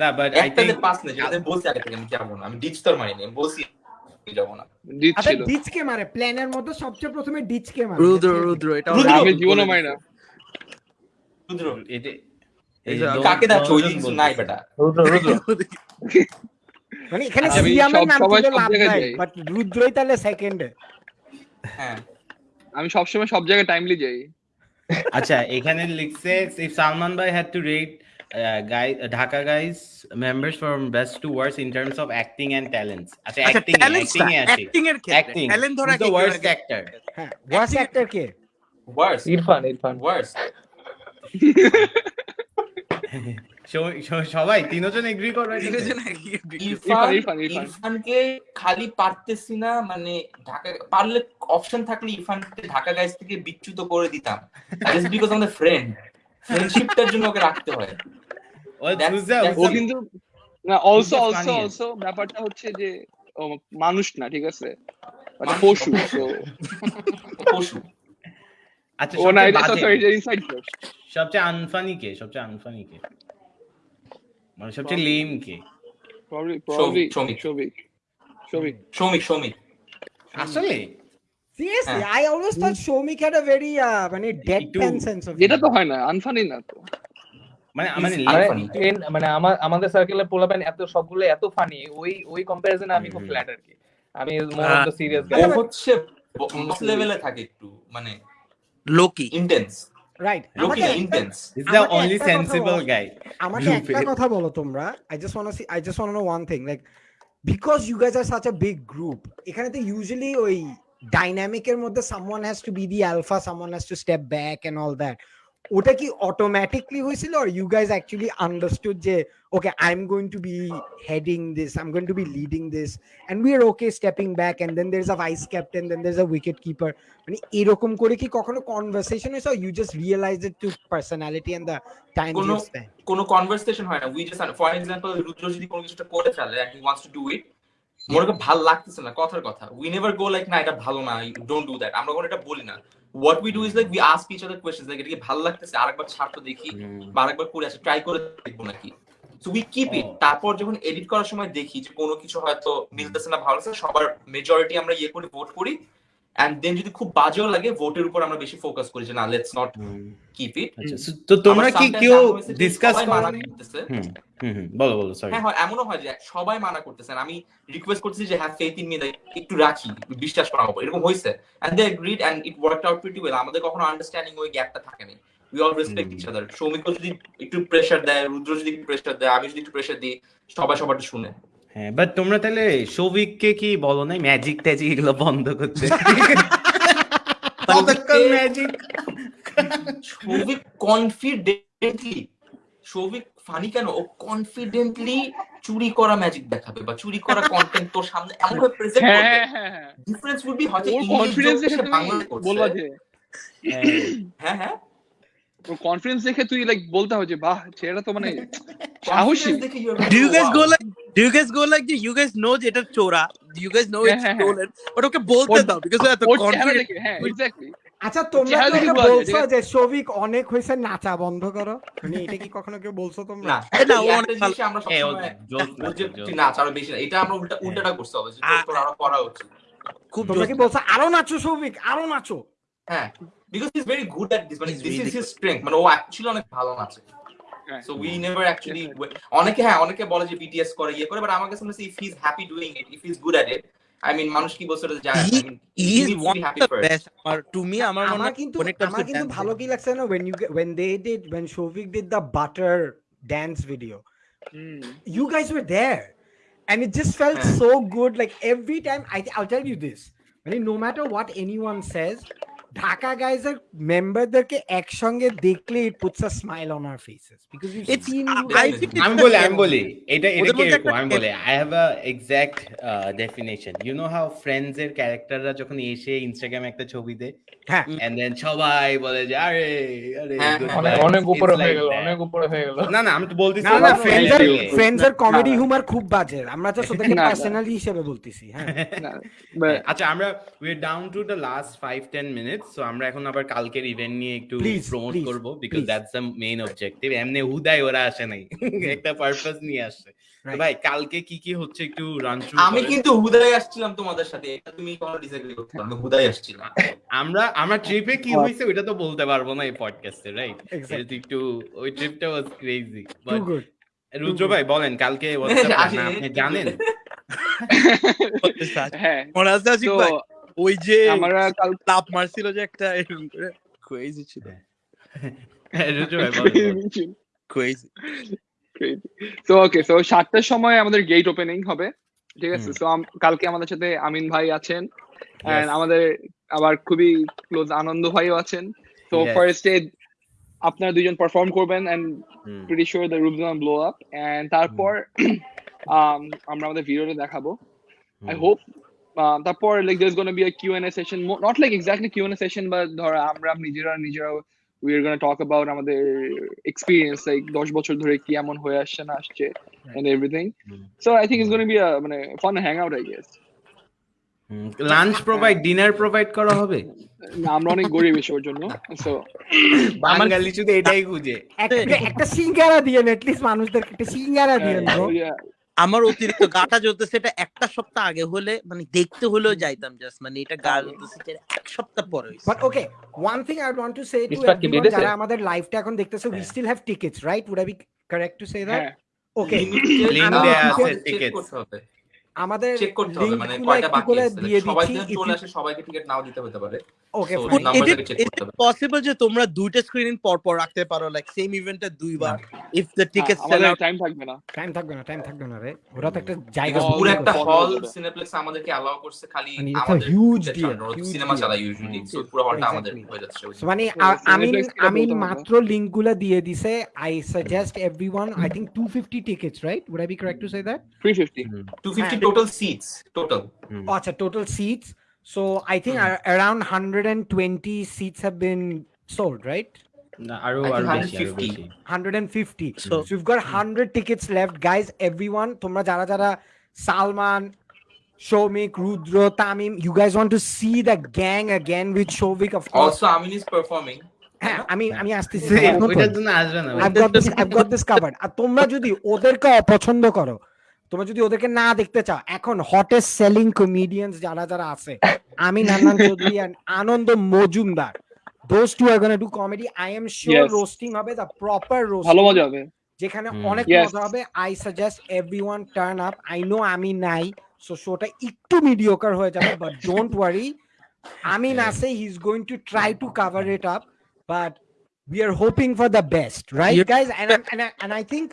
না বাট আই থিংক পাস না যেটা বলছি আগে থেকে আমি যাব না আমি ডিচ তোর মারিনি আমি বলছি আমি যাব না। আচ্ছা ডিচ কে মারে? প্ল্যানের মধ্যে সবচেয়ে প্রথমে ডিচ কে মারে? রুদ্র রুদ্র এটা আমি জীবনও মারি না। রুদ্র! এটা এই এই যে দো- কাকে দেখছ ওই জিনিস নাই বেটা। রুদ্র রুদ্র! মানে এখানে আমি সিয়ামের নাম সবাই লাভ নাই বাট রুদ্রই তাহলে সেকেন্ডে হ্যাঁ। আমি সবসময় সব জায়গায় টাইমলি যাই। আচ্ছা এখানে লিখছে Salman bhai had to rate uh, guy Dhaka guys members from best to worst in terms of acting and talents. আচ্ছা acting acting এ আসি অ্যাক্টিং এর ক্ষেত্রে acting. ট্যালেন্ট ধরা the worst actor? হ্যাঁ ওয়ার্স অ্যাক্টর কে ওয়ার্স ইরফান ইরফান স- সবাই তিনজন এগ্রি করবে ইরফান। ইরফানকে খালি পারতেছি না মানে ঢাকা পারলে অপশন থাকলে ইরফানকে ঢাকা গাইজ থেকে বিচ্যুত করে দিতাম জাস্ট বিকজ আমাদের ফ্রেন্ড ফ্রেন্ডশিপটার জন্য ওকে রাখতে হয়। ও কিন্তু না অলসো অলসো অলসো ব্যাপারটা হচ্ছে যে মানুষ না ঠিক আছে? একটা পশু পশু। আচ্ছা ও না সবচেয়ে এটা সরি এটা ইনসাইড জোক সবচেয়ে আনফানি কে? সবচেয়ে আনফানি কে? মানে সবচেয়ে লেম কে? সৌমিক সৌমিক আসলে? Seriously, হ্যাঁ। I always thought Shomik had a very uh, মানে deadpan একটু- sense of যেটা তো হয় না আনফানি না তো। মানে মানে মানে আমার আমাদের পোলাপেন এত সবগুলো এত ফানি ওই ওই কম্পারিজনে আমি খুব ফ্ল্যাট আর কি। আমি more of the serious guy হচ্ছে বস লেভেলে থাকে একটু মানে lowkey intense Right. Lowkey intense is the only কথা সেন্সিবল বলো। গাই আমাকে একটা কথা বলো তোমরা। I just want see I just want know one thing like because you guys are such a big group এখানে তো ইউজুয়ালি ওই ডাইনামিকের মধ্যে someone has to be the alpha someone has to step back and all that ওটা কি অটোমেটিকলি হয়েছিল? Are you guys actually understood যে okay I am going to be heading this I am going to be leading this and we are okay stepping back and then there is a vice captain then there is a wicket keeper মানে এরকম করে কি কখনো কনভারসেশন হয়েছে you just realise it to personality and the time কোনো- কনভারসেশন হয় না। We just for example Rudra যদি কোনো কিছুটা করে ফেলে and he wants to do it মনে করি ভালো লাগতেছে না কথার কথা। উই নেভার গো লাইক না এটা ভালো না ডোন্ট ডু দ্যাট আমরা কোনো এটা বলি না। What we do is like we ask each other questions like এটা কি ভালো লাগতেছে? আরেকবার ছাড় তো দেখি বা আরেকবার করে আসে ট্রাই করে দেখব নাকি? সো উই কিপ ইট তারপর যখন এডিট করার সময় দেখি যে কোনো কিছু হয়তো মিলতেছে না ভালো লাগছে সবার মেজরিটি আমরা ইয়ে করি ভোট করি। এন্ড দেন যদি খুব বাজেও লাগে ভোটের উপর আমরা বেশি ফোকাস করি যে না লেটস নট কিপ ইট আচ্ছা তো তোমরা কি কেউ ডিসকাস মানা করতেছে। হুম হুম হুম, বলো বলো সরি হ্যাঁ এমনও হয় যে সবাই মানা করতেছেন আমি রিকোয়েস্ট করতেছি যে হ্যাঁ ফেথ ইন মি একটু রাখি বিশ্বাস করা হবে। এরকম হয়েছে। And they agreed and it worked out pretty well আমাদের কখনো আন্ডারস্ট্যান্ডিং ওই গ্যাপটা থাকেনি। We all respect each other Soumik যদি একটু প্রেসার দেয় রুদ্র যদি একটু প্রেসার দেয় আমি যদি একটু প্রেসার দিই সবাই সবারটা শুনে। হ্যাঁ বাট তোমরা তাহলে সৌভিককে কি বলো? নাই ম্যাজিক ট্যাজিক এগুলো বন্ধ করতে। Magic Souvik confidently Souvik funny কেন? ও কনফিডেন্টলি চুরি করা ম্যাজিক দেখাবে বা চুরি করা কন্টেন্ট তোর সামনে এমন ভাবে প্রেজেন্ট হ্যাঁ করবে। ডিফারেন্স উড বি হয়তো ইংলিশ বাংলা করছে। হ্যাঁ হ্যাঁ। ওর কনফিডেন্স দেখে তুই লাইক বলতে হবে যে বাহ ছেলেটা তো মানে সাহসী। You guys wow. go like do you guys go like যে you guys know যে এটা চোরা হ্যাঁ, it's হ্যাঁ, হ্যাঁ। stolen? But ওকে বলতে দাও because এত confident হ্যাঁ এক্স্যাক্টলি আচ্ছা তোমরা যায়, বলছো যে সৌভিক অনেক হয়েছে নাচা বন্ধ করো মানে এটা কি কখনো কেউ বলছো তোমরা? না। এ না, ও এই অনেক একটা আমরা ও সবসময় যে নাচে, আরও বেশি এটা আমরা উল্টা উল্টাটা করতে হবে যে তোর- আরও করা উচিত। খুব তোমরা কি বলছো আরও নাচো সৌভিক আরও নাচো হ্যাঁ। Because is very good at this মানে He's this is really his strength মানে ও অ্যাকচুয়ালি অনেক ভালো নাচে হ্যাঁ। সো উই নেভার অ্যাকচুয়ালি অনেকে হ্যাঁ অনেকে বলে যে বিটিএস করে ইয়ে করে বাট আমার কাছে মনে হচ্ছে if he is happy doing it if he is good at it I mean মানুষ কি বলছে He- mean he is one of the best আমার to me আমার মনে হয় কিন্তু আমার কিন্তু ভালো কি লাগছে না when you get- when they did when Shovik did the butter dance video you guys were there and it just felt Yeah. so good like every time I, i'll tell you this I mean, no matter what anyone says Dhaka guys এর মেম্বারদেরকে একসঙ্গে দেখলে it puts a smile on our faces because we've It's- seen you I think আমি বলি আমি বলি এটা এটা কি আমি বলি I have a exact definition you know how friends এর ক্যারেক্টাররা যখন এসে ইনস্টাগ্রামে একটা ছবি দেয়? হ্যাঁ। এন্ড দেন সবাই বলে যে আরে আরে হ্যাঁ, অনেক vibes." অনেক উপরে হয়ে গেল অনেক উপরে হয়ে গেল। না না আমি তো বলতেছি না না ফ্রেন্ডস এর ফ্রেন্ডস এর কমেডি না। হুমার খুব বাজে। আমরা তো না। পার্সোনালি হিসেবে বলতেছি হ্যাঁ। আচ্ছা আমরা we are down to the last five ten আমরা এখন আবার কালকের ইভেন্ট নিয়ে একটু প্রমোট করব because that's the main objective এমনি হুদাই ওরা আসে নাই। একটা পারপাস নিয়ে আসছে তো ভাই কালকে কি কি হচ্ছে একটু রান আমি কিন্তু হুদাই আসছিলাম তোমাদের সাথে। এটা তুমি কোনো ডিসএগ্রি করতে আমি হুদাই আসছিলাম। আমরা আমরা ট্রিপে কি হয়েছে ওটা তো বলতে পারব না এই পডকাস্টে রাইট Exactly. একটু ওই ট্রিপটা was crazy to good Rudra ভাই বলেন কালকে আপনি জানেন? হ্যাঁ। ভাই। ওই যে আমরা কাল তাপ মারছিল যে একটা এরকম করে। Crazy ছিল। তো ওকে তো সাতটার সময় আমাদের গেট ওপেনিং হবে ঠিক আছে। তো কালকে আমাদের সাথে আমিন ভাই আছেন. আমাদের আবার খুবই ক্লোজ আনন্দ ভাইও আছেন। তো. ফার্স্ট ডে আপনারা দুজন পারফর্ম করবেন and pretty sure the room's gonna blow up and তারপর আমরা আমাদের ভিডিওটা দেখাবো। I তারপর like there gonna be a Q n A session not like exactly Q n A session but ধর আমরা নিজেরা নিজেরা we are gonna talk about আমাদের এক্সপিরিয়েন্স লাইক 10 বছর ধরে কি এমন হয়ে আসছে না আসছে and everything so I think it's gonna be a মানে fun hang out I guess lunch provide dinner provide করা হবে? না আমরা অনেক গরিব বিষয়ের জন্য সো বাঙালি শুধু এটাই খুঁজে। একটা সিঙ্গারা দিয়ে এট লিস্ট মানুষদের একটা সিঙ্গারা দিয়েন হ্যাঁ, আমার অতিরিক্ত গাটা জ্বলতে এটা একটা সপ্তাহ আগে হলে মানে দেখতে হলেও যাইতাম জাস্ট মানে এটা গা জ্বলতে এক সপ্তাহ পর হইছে but okay one thing I want to say to everyone যারা আমাদের লাইভটা এখন দেখতেছে we still have tickets right would I be correct to say that okay link দেয়া আছে টিকেটস হবে। আমাদের চেক করতে হবে মানে কয়টা বাকি আছে? সবাই যদি চলে আসে সবাইকে টিকিট নাও দিতে হতে পারে। হবে। possible যে তোমরা দুইটা স্ক্রিনিং পর পর রাখতে পারো লাইক সেম ইভেন্টে দুইবার? If the ticket sell out time থাকবে না। টাইম থাকবে না টাইম থাকবে না রে। ওরা তো একটা জায়গা পুরো একটা হল সিনেপ্লেক্স আমাদেরকে অ্যালাউ করছে খালি মানে আমাদের সিনেমা. ইউজুয়ালি সো পুরো হলটা আমাদের হয়ে যাচ্ছে। মানে আমি আমি মাত্র লিংকগুলা দিয়ে দিছে। I suggest everyone I think 250 tickets right would i be correct to say that? 350 250 হ্যাঁ। Total seats total oh, acha, total seats so i think ar- around 120 seats have been sold right আরও বেশি আরও 150 150 so, So- you've got 100 tickets left guys everyone তোমরা যারা যারা Salman Shomik, Rudra, Tamim, you guys want to see the gang again with Shovik, of course. Also Amin is performing হ্যাঁ, আমি আমি আসতেছি ওইটার জন্য আসবে না ভাই। I've got this I've got this covered আর তোমরা যদি ওদেরকে অপছন্দ করো তোমরা যদি ওদেরকে না দেখতে চাও এখন হটেস্ট সেলিং কমেডিয়ানস যারা যারা আছে আমি নান্নান Chowdhury Anand Majumdar are going to do comedy. I am sure Yes. roasting হবে the proper ভালো মজা হবে। যেখানে অনেক. মজা হবে। I suggest everyone turn up I know আমি নাই সো শোটা একটু মিডিওকার হয়ে যাবে বাট ডোন্ট ওয়ারি আমিন আছে he is going to try to cover it up but we are hoping for the best right Yeah. guys? And, I- and, and i think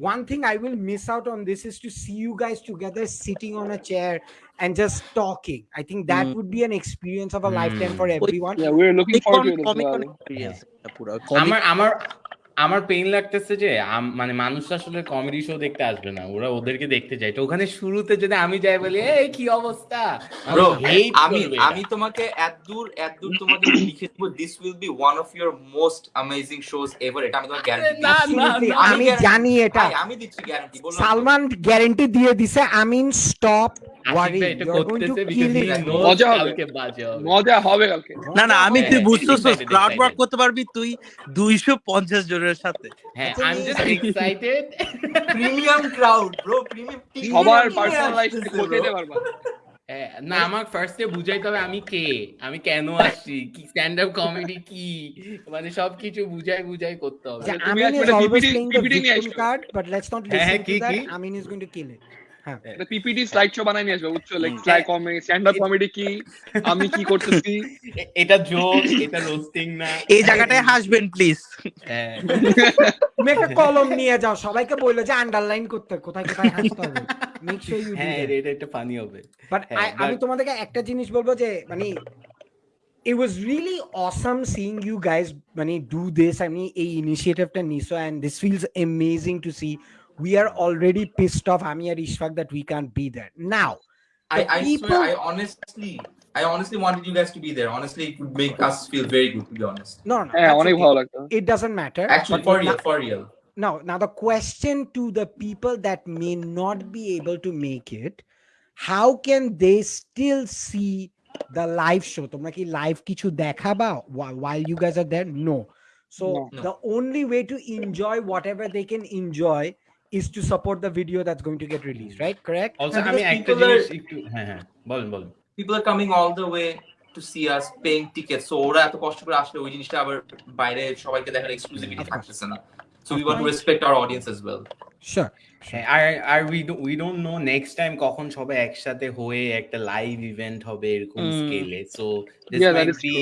one thing i will miss out on this is to see you guys together sitting on a chair and just talking i think that Mm. would be an experience of a Mm. lifetime for everyone yeah we're looking forward to it as comic well con experience এটা পুরো আমার আমার আমার পেইন লাগতেছে যে মানে মানুষ আসলে কমেডি শো দেখতে আসবে না। ওরা ওদেরকে দেখতে চায়। তো ওখানে শুরুতে যদি আমি যাই বলি এই কি অবস্থা? আমি। আমি তোমাকে এতদূর এতদূর তোমাকে লিখে দেবো this will be one of your most amazing shows ever এটা আমি তোমাকে গ্যারান্টি আমি জানি এটা। আমি দিচ্ছি গ্যারান্টি তো। সালমান গ্যারান্টি দিয়ে দিছে Amin stop he it knows মজা হবে। কালকে বাজে হবে। মজা হবে কালকে। না না আমি তুই হ্যাঁ, বুঝতেছিস ক্রাউড ওয়ার্ক করতে পারবি তুই দুইশো পঞ্চাশ জনের সাথে। হ্যাঁ I am just excited premium crowd bro premium সবার পার্সোনাল করতে পারবা? হ্যাঁ, না আমার ফার্স্টে বুঝাইতে হবে আমি কে আমি কেন আসছি কি স্ট্যান্ড আপ কমেডি কি? মানে সবকিছু বুঝাই বুঝাই করতে হবে। Yeah, তুমি Amin এক is card but let's not listen to that victim is going to kill not PPT slide show বানাই নিয়ে আসবে বুঝছ like slide comedy stand up comedy কি? আমি কি করতেছি? এটা জোক এটা রোস্টিং না। এই জায়গাটায় হাসবেন প্লিজ হ্যাঁ। তুমি একটা কলম নিয়ে যাও সবাইকে বলল যে আন্ডারলাইন করতে কোথায় কোথায় হাসতে হবে? মেক শিওর ইউ হ্যাঁ এটা একটা ফানি হবে। বাট হ্যাঁ, আমি তোমাদেরকে একটা জিনিস বলব যে মানে it was really awesome seeing you guys মানে do this. I mean এই ইনিশিয়েটিভটা নিছো and this feels amazing to see we are already pissed off আমি আর Ishfaq that we can't be there now I, the I people swear, I honestly, I honestly wanted you guys to be there. Honestly, it would make us feel very good, to be honest. no no হ্যাঁ that's অনেক okay. ভালো লাগতো it doesn't matter Actually, but for now- real, for real. now now the question to the people that may not be able to make it how can they still see the live show তোমরা কি live কিছু দেখাবা whi- while you guys are there no so No. No. the only way to enjoy whatever they can enjoy is to support the video that's going to get released right correct Because আমি একটা people are- হ্যাঁ হ্যাঁ বলেন বলেন People are coming all the way to see us, paying tickets. So ওরা এত কষ্ট করে আসলে ওই জিনিসটা আবার বাইরে সবাইকে দেখার এক্সক্লুসিভিটি. থাকতেছে না So we want to respect our audience as well. sure হ্যাঁ, আর আর we we don't know next time কখন সবাই একসাথে হয়ে একটা লাইভ ইভেন্ট হবে এরকম Mm. স্কেলে so this Yeah, is be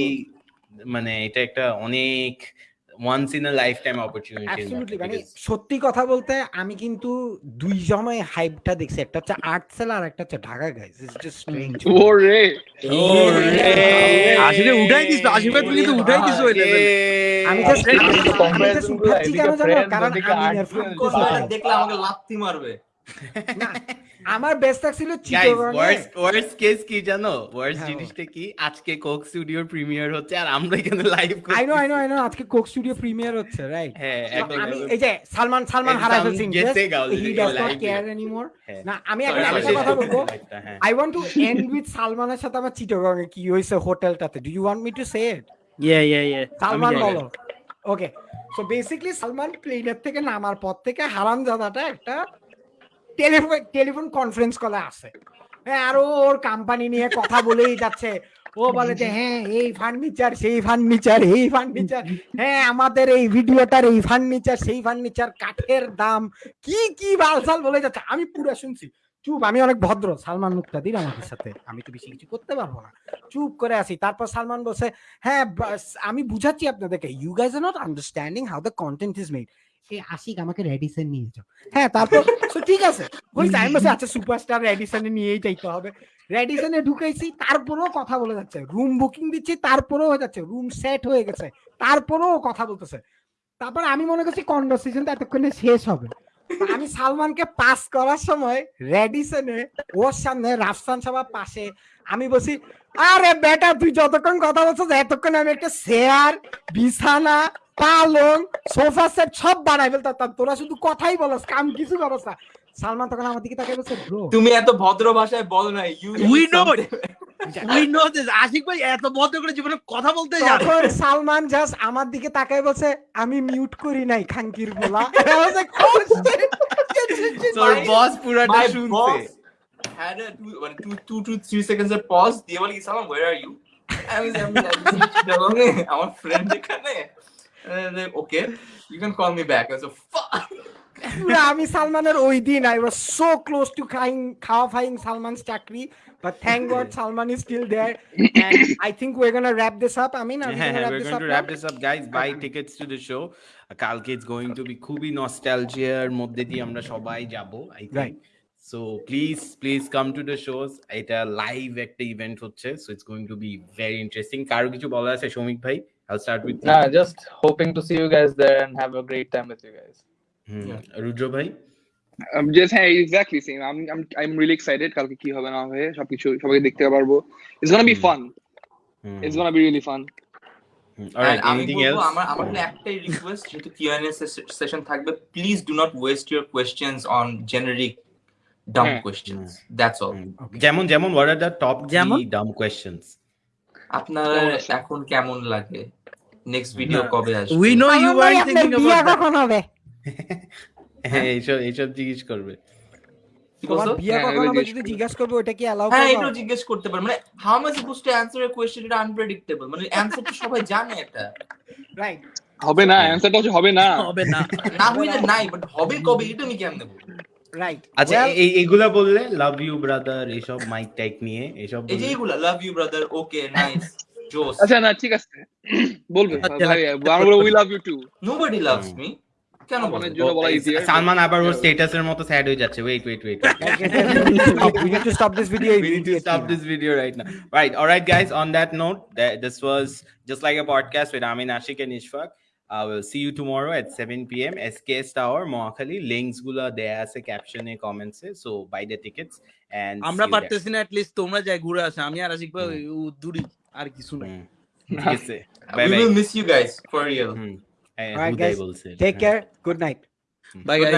মানে এটা একটা অনেক once in a lifetime opportunity absolutely মানে সত্যি কথা বলতে আমি কিন্তু দুই জমায় হাইপটা দেখছি। একটা হচ্ছে আর্টসেল আর একটা হচ্ছে Dhaka guys it's just strange ওরে ওরে আসলে উঠাই দিছ আশীর্বাদ তুমি তো উঠাই দিস ওই লেভেল আমি জাস্ট আমি just উঠাচ্ছি কেন জানো? কারণ আমি দেখলে আমাকে লাথি মারবে। না আমার বেস্ট ওয়ার্স্ট কেস কি জানো? ওয়ার্স্ট হ্যাঁ, জিনিসটা কি? আজকে কোক স্টুডিওর প্রিমিয়ার হচ্ছে আর আমরা এখানে live I know I know I know আজকে কোক স্টুডিও প্রিমিয়ার হচ্ছে রাইট হ্যাঁ আমি এই যে সালমান সালমান একদম হারাই ফেলছি he does not care anymore হ্যাঁ। না আমি Sorry, একটা কথা বলব। I want to end with সালমানের সাথে আমার চিটাগং এ কি হয়েছে হোটেলটাতে do you want me to say it yeah yeah yeah Salman বলো। ওকে সো বেসিক্যালি সালমান প্লেনের থেকে নামার পর থেকে হারামজাদাটা একটা টেলিফোন কনফারেন্স কলে আসে। হ্যাঁ আর ওর কোম্পানি নিয়ে কথা বলেই যাচ্ছে। ও বলে যে হ্যাঁ এই ফার্নিচার সেই ফার্নিচার এই ফার্নিচার হ্যাঁ আমাদের এই ভিডিওটার এই ফার্নিচার সেই ফার্নিচার কাঠের দাম, কি কি বালসাল বলে যাচ্ছে? আমি পুরো শুনছি। চুপ, আমি অনেক ভদ্র। সালমান মুক্তাদির আমাদের সাথে। আমি তো বেশি কিছু করতে পারব না। চুপ করে আসি তারপর সালমান বসে হ্যাঁ আমি বুঝাচ্ছি আপনাদেরকে। You guys are not understanding how the content is made হ্যাঁ তারপর বসে আচ্ছা রুম সেট হয়ে গেছে কথা বলতেছে। তারপর আমি মনে করছি কনভারসেশনটা এতক্ষণে শেষ হবে। আমি সালমানকে পাস করার সময় রেডিসনে ওর সামনে রাফসান সাহেব পাশে আমি বলছি আরে বেটা তুই যতক্ষণ কথা বলছিস এতক্ষণ আমি একটা চেয়ার বিছানা পালং সোফা সেট সব বানাই ফেলতাম। তোরা শুধু কথাই বলস কাম কিছু করস না। সালমান তখন আমার দিকে তাকিয়ে বলছে ব্রো তুমি এত ভদ্র ভাষায় বলো না you We know we know this Ashiq ভাই এত ভদ্র করে জীবনে কথা বলতে জানে তখন সালমান জাস্ট আমার দিকে তাকায় বলছে আমি মিউট করি নাই খাঙ্কির বলা was like, oh, তোর বস পুরাটা শুনছে। Had a two, one, two, two to three seconds of pause. দিয়ে বলে কি সালাম where are you? আমি আমার ফ্রেন্ড এখানে। Okay you can call me back I fuck. আমি সালমানের ওই দিন I was so close to Khaing খাওয়া ফাইং সালমানস চাকরি but thank God Salman is still there I think we are gonna wrap this up I mean we're going to wrap this up. Guys buy tickets to the show. কালকে it's going to be খুবই নস্টালজিয়ার মধ্যে দিয়ে আমরা সবাই যাব i think. So please please come to the shows এটা লাইভ একটা ইভেন্ট হচ্ছে so it's going to be very interesting কারও কিছু বলার আছে সৌমিক ভাই i'll start with you Nah, just hoping to see you guys there and have a great time with you guys. হুম, রুদ্র ভাই I'm just হ্যাঁ exactly same. I'm I'm I'm really excited কালকে কি হবে না হবে সবকিছু সবাইকে দেখতে পারব. It's gonna be Hmm. fun. Hmm, It's gonna be really fun. alright And anything else আমার আমার একটাই রিকোয়েস্ট যেহেতু কিউএনএ সেশন থাকবে please do not waste your questions on generic dumb হ্যাঁ। কোয়েশ্চেনস দ্যাটস অল যেমন যেমন what are the top যেমন? three dumb questions? আপনার এখন কেমন লাগে? নেক্সট ভিডিও কবে আসবে? We know you are thinking about কখন হবে? হ্যাঁ এইসব এইসব জিজ্ঞেস করবে। হ্যাঁ, জিজ্ঞেস যদি করব। জিজ্ঞাসা করবে ওটা কি অ্যালাউ হ্যাঁ করবে? জিজ্ঞেস করতে পারে। মানে how I suppose to answer a question এটা আনপ্রেডিক্টেবল মানে অ্যানসার সবাই জানে এটা। রাইট হবে না অ্যান্সারটা হবে না। হবে না। না হইলে নাই বাট হবে কবে এটা আমি কেমনে বলব? রাইট আচ্ছা এই এইগুলা বললে লাভ ইউ ব্রাদার এইসব মাইক টাইক নিয়ে এইসব এই যে এইগুলা love you brother okay nice জোস আচ্ছা না ঠিক আছে বলবে আচ্ছা, ভাই we love you too nobody loves me কেন বলা. সালমান আবার ওর স্ট্যাটাসের মতো স্যাড হয়ে যাচ্ছে wait wait wait we need to stop this video we need to immediately stop now. this video right now. Right. All right, guys. On that note, this was just like a podcast with Amin Ashik and Ishfaq. I will see you tomorrow at 7 p.m. SKS Tower, Moakhali. Links gula there as a caption e comments. e. So buy the tickets and আমরা see you there. পারতেছি না লিস্ট তোমরা যাই ঘুরে আসো আমি আর আশিক ভাই ও দূরি আর কিছু না Hmm. ঠিক আছে। we Bye will bye. miss you guys for real Hmm. Eh, Alright, হুদাই guys. বলছে। take care good night bye Good guys night.